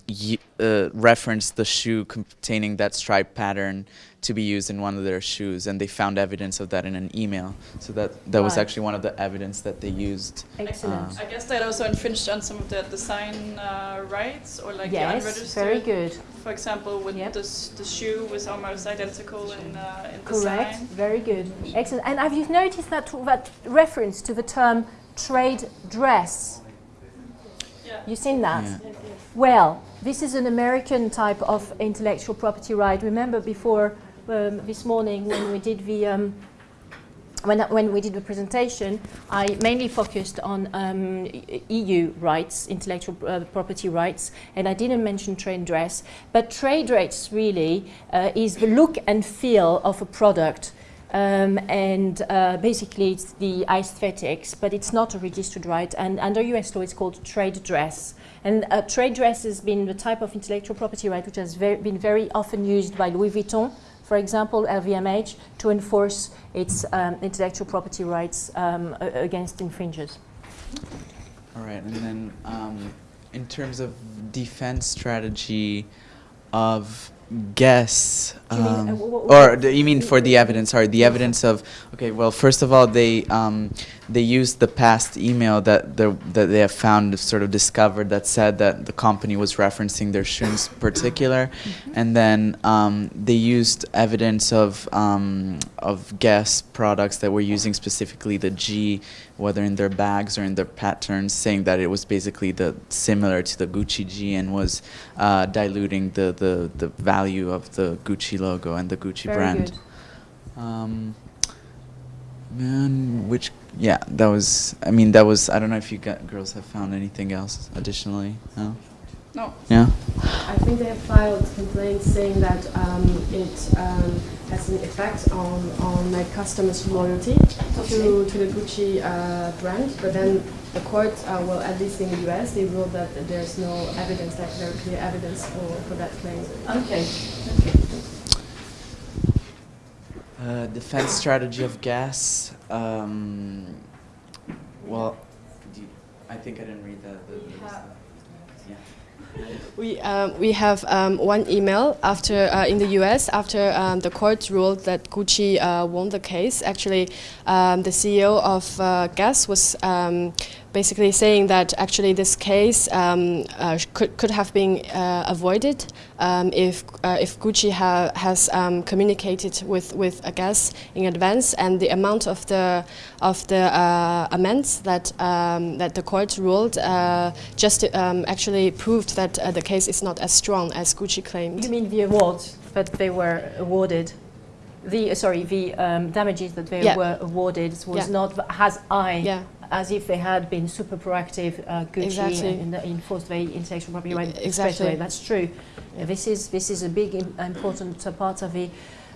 uh, referenced the shoe containing that stripe pattern to be used in one of their shoes, and they found evidence of that in an email. So that that was actually one of the evidence that they used. Excellent. Uh, I guess that also infringed on some of the design uh, rights or like yes, the unregistered. very good. For example, with yep. the, the shoe was almost identical in, uh, in Correct. Very good. Excellent. And have you noticed that that reference to the term trade dress? Yeah. You seen that? Yeah. Well, this is an American type of intellectual property right. Remember before um, this morning when we did the um, when, when we did the presentation, I mainly focused on um, EU rights, intellectual uh, property rights, and I didn't mention trade dress. But trade dress really uh, is the look and feel of a product Um, and uh, basically it's the aesthetics, but it's not a registered right. And under US law, it's called trade dress. And uh, trade dress has been the type of intellectual property right which has been very often used by Louis Vuitton, for example, LVMH, to enforce its um, intellectual property rights um, against infringers. All right, and then um, in terms of defense strategy of guess, Do mean, uh, um, wh- wh- or you mean for the evidence? Sorry, the evidence of. Okay, well, first of all, they um, they used the past email that the, that they have found, sort of discovered, that said that the company was referencing their shoes particular, Mm-hmm. and then um, they used evidence of um, of Guess products that were using specifically the G, whether in their bags or in their patterns, saying that it was basically the similar to the Gucci G and was uh, diluting the, the the value of the Gucci logo and the Gucci Very brand. Um, man, which yeah, that was. I mean, that was. I don't know if you got, girls have found anything else additionally. No. No. Yeah. I think they have filed complaints saying that um, it um, has an effect on, on my customers' loyalty to, to the Gucci uh, brand. But then the court, uh, well, at least in the US, they ruled that there's no evidence, like very clear evidence for, for that claim. Okay. Uh, defense strategy of Guess. Um, well, you, I think I didn't read the. the. Yeah. We, um, we have um, one email after uh, in the US after um, the court ruled that Gucci uh, won the case. Actually, um, the CEO of uh, Guess was um, basically saying that actually this case um, uh, could could have been uh, avoided um, if uh, if Gucci ha- has um, communicated with with a Guess in advance, and the amount of the of the uh, amends that um, that the court ruled uh, just um, actually proved that uh, the case is not as strong as Gucci claimed. You mean the awards that they were awarded? The uh, sorry, the um, damages that they Yeah. were awarded was Yeah. not as high Yeah, as if they had been super proactive. Uh, Gucci Exactly. and, and enforced their intellectual property right exactly. away. That's true. Uh, this is this is a big im- important uh, part of the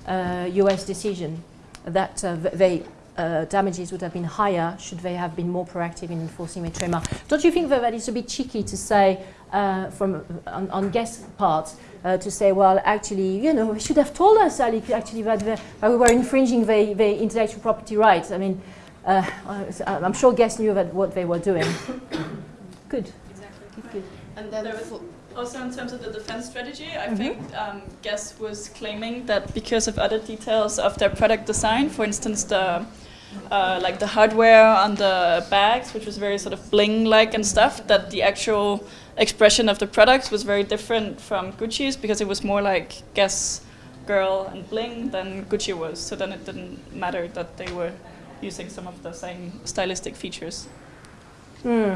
uh, U.S. decision that uh, th- they. Uh, damages would have been higher should they have been more proactive in enforcing their trademark. Don't you think that that is a bit cheeky to say uh, from on, on guest part uh, to say, well, actually, you know, we should have told us Ali, actually that, the, that we were infringing the, the intellectual property rights. I mean, uh, I- I'm sure guests knew that what they were doing. [COUGHS] Good. Exactly. Good, good. and then There was also in terms of the defense strategy, I Mhm. think um, Guess was claiming that because of other details of their product design, for instance, the uh, like the hardware on the bags, which was very sort of bling-like and stuff, that the actual expression of the products was very different from Gucci's because it was more like Guess girl and bling than Gucci was. So then it didn't matter that they were using some of the same stylistic features Hmm.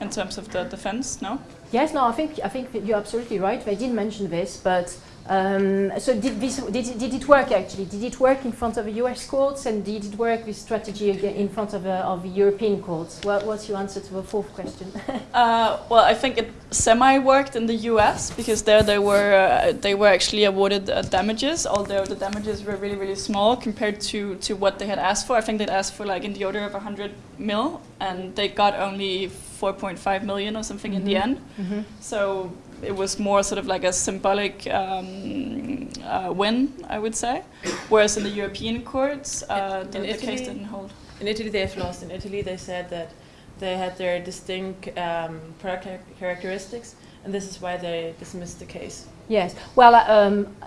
in terms of the defense. No. Yes, no, I think I think you're absolutely right. They did mention this, but um, so did this did it, did it work actually? Did it work in front of the U.S. courts, and did it work with strategy again in front of uh, of the European courts? What, what's your answer to the fourth question? [LAUGHS] Uh, well, I think it semi worked in the U.S. because there they were uh, they were actually awarded uh, damages, although the damages were really really small compared to to what they had asked for. I think they'd asked for like in the order of 100 mil, and they got only 4.5 million or something in the Mhm. end. mm-hmm. So it was more sort of like a symbolic um, uh, win, I would say. Whereas in the European courts, uh, the, In the case didn't hold. In Italy, they have lost. In Italy, they said that they had their distinct um, product characteristics, and this is why they dismissed the case. Yes. Well, uh, um, uh,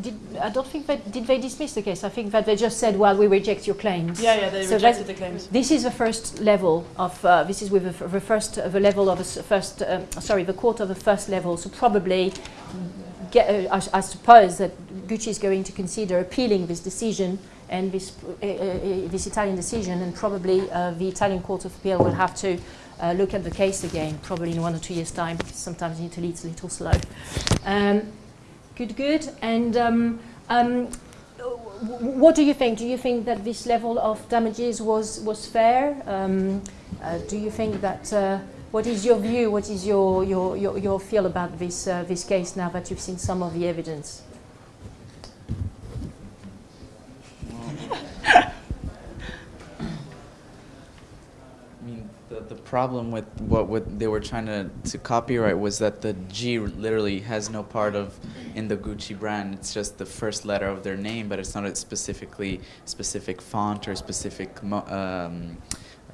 did, I don't think that did they dismiss the case. I think that they just said, "Well, we reject your claims." Yeah, yeah, they So rejected the claims. This is the first level of. Uh, this is with the, the first uh, the level of a first. Um, sorry, the court of the first level. So probably, get, uh, I, I suppose that Gucci is going to consider appealing this decision and this uh, this Italian decision, and probably uh, the Italian Court of Appeal will have to. Uh, look at the case again, probably in one or two years' time, sometimes in Italy it's a little slow. Um, good, good. And um, um, what do you think? Do you think that this level of damages was was fair? Um, uh, do you think that? Uh, what is your view? What is your your, your, your feel about this uh, this case now that you've seen some of the evidence? Well, the problem with what, what they were trying to, to copyright was that the G literally has no part of in the Gucci brand. It's just the first letter of their name, but it's not a specifically specific font or specific um,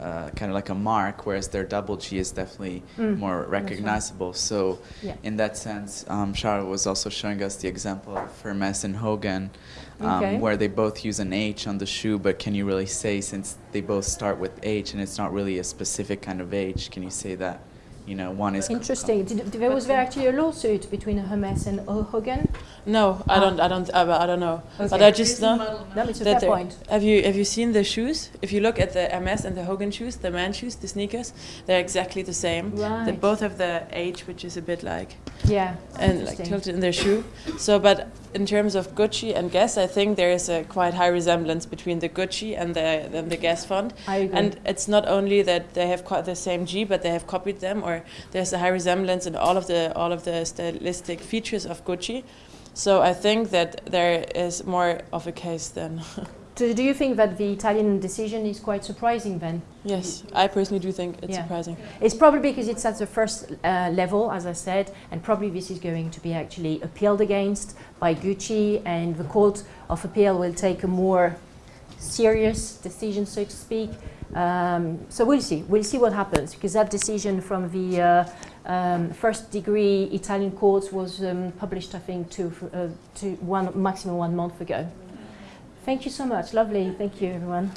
uh, kind of like a mark. Whereas their double G is definitely Mm, more right. recognizable. So Yeah. in that sense, um, was also showing us the example of Hermes and Hogan, um, Okay. where they both use an H on the shoe, but can you really say since they both start with H and it's not really a specific kind of H, can you say that, you know, one is Interesting. Did, did- there was there actually a lawsuit between Hermes and O- Hogan? No, I Ah. don't. I don't. I, I don't know. But I just know. No, it's a that fair point. Have you have you seen the shoes? If you look at the Hermes and the Hogan shoes, the man shoes, the sneakers, they're exactly the same. They Right. both have the H, which is a bit like Yeah. and like tilted in their shoe. So, but in terms of Gucci and Guess, I think there is a quite high resemblance between the Gucci and the and the Guess font. I agree. And it's not only that they have quite the same G, but they have copied them, or there's a high resemblance in all of the all of the stylistic features of Gucci. So I think that there is more of a case than [LAUGHS] do, do you think that the Italian decision is quite surprising then? yes. I personally do think it's Yeah. surprising. It's probably because it's at the first uh, level, as I said, and probably this is going to be actually appealed against by Gucci, and the Court of Appeal will take a more serious decision, so to speak. Um, so we'll see. We'll see what happens because that decision from the uh, um, first degree Italian courts was um, published, I think, two, uh, two, one maximum one month ago. Thank you so much. Lovely. Thank you, everyone.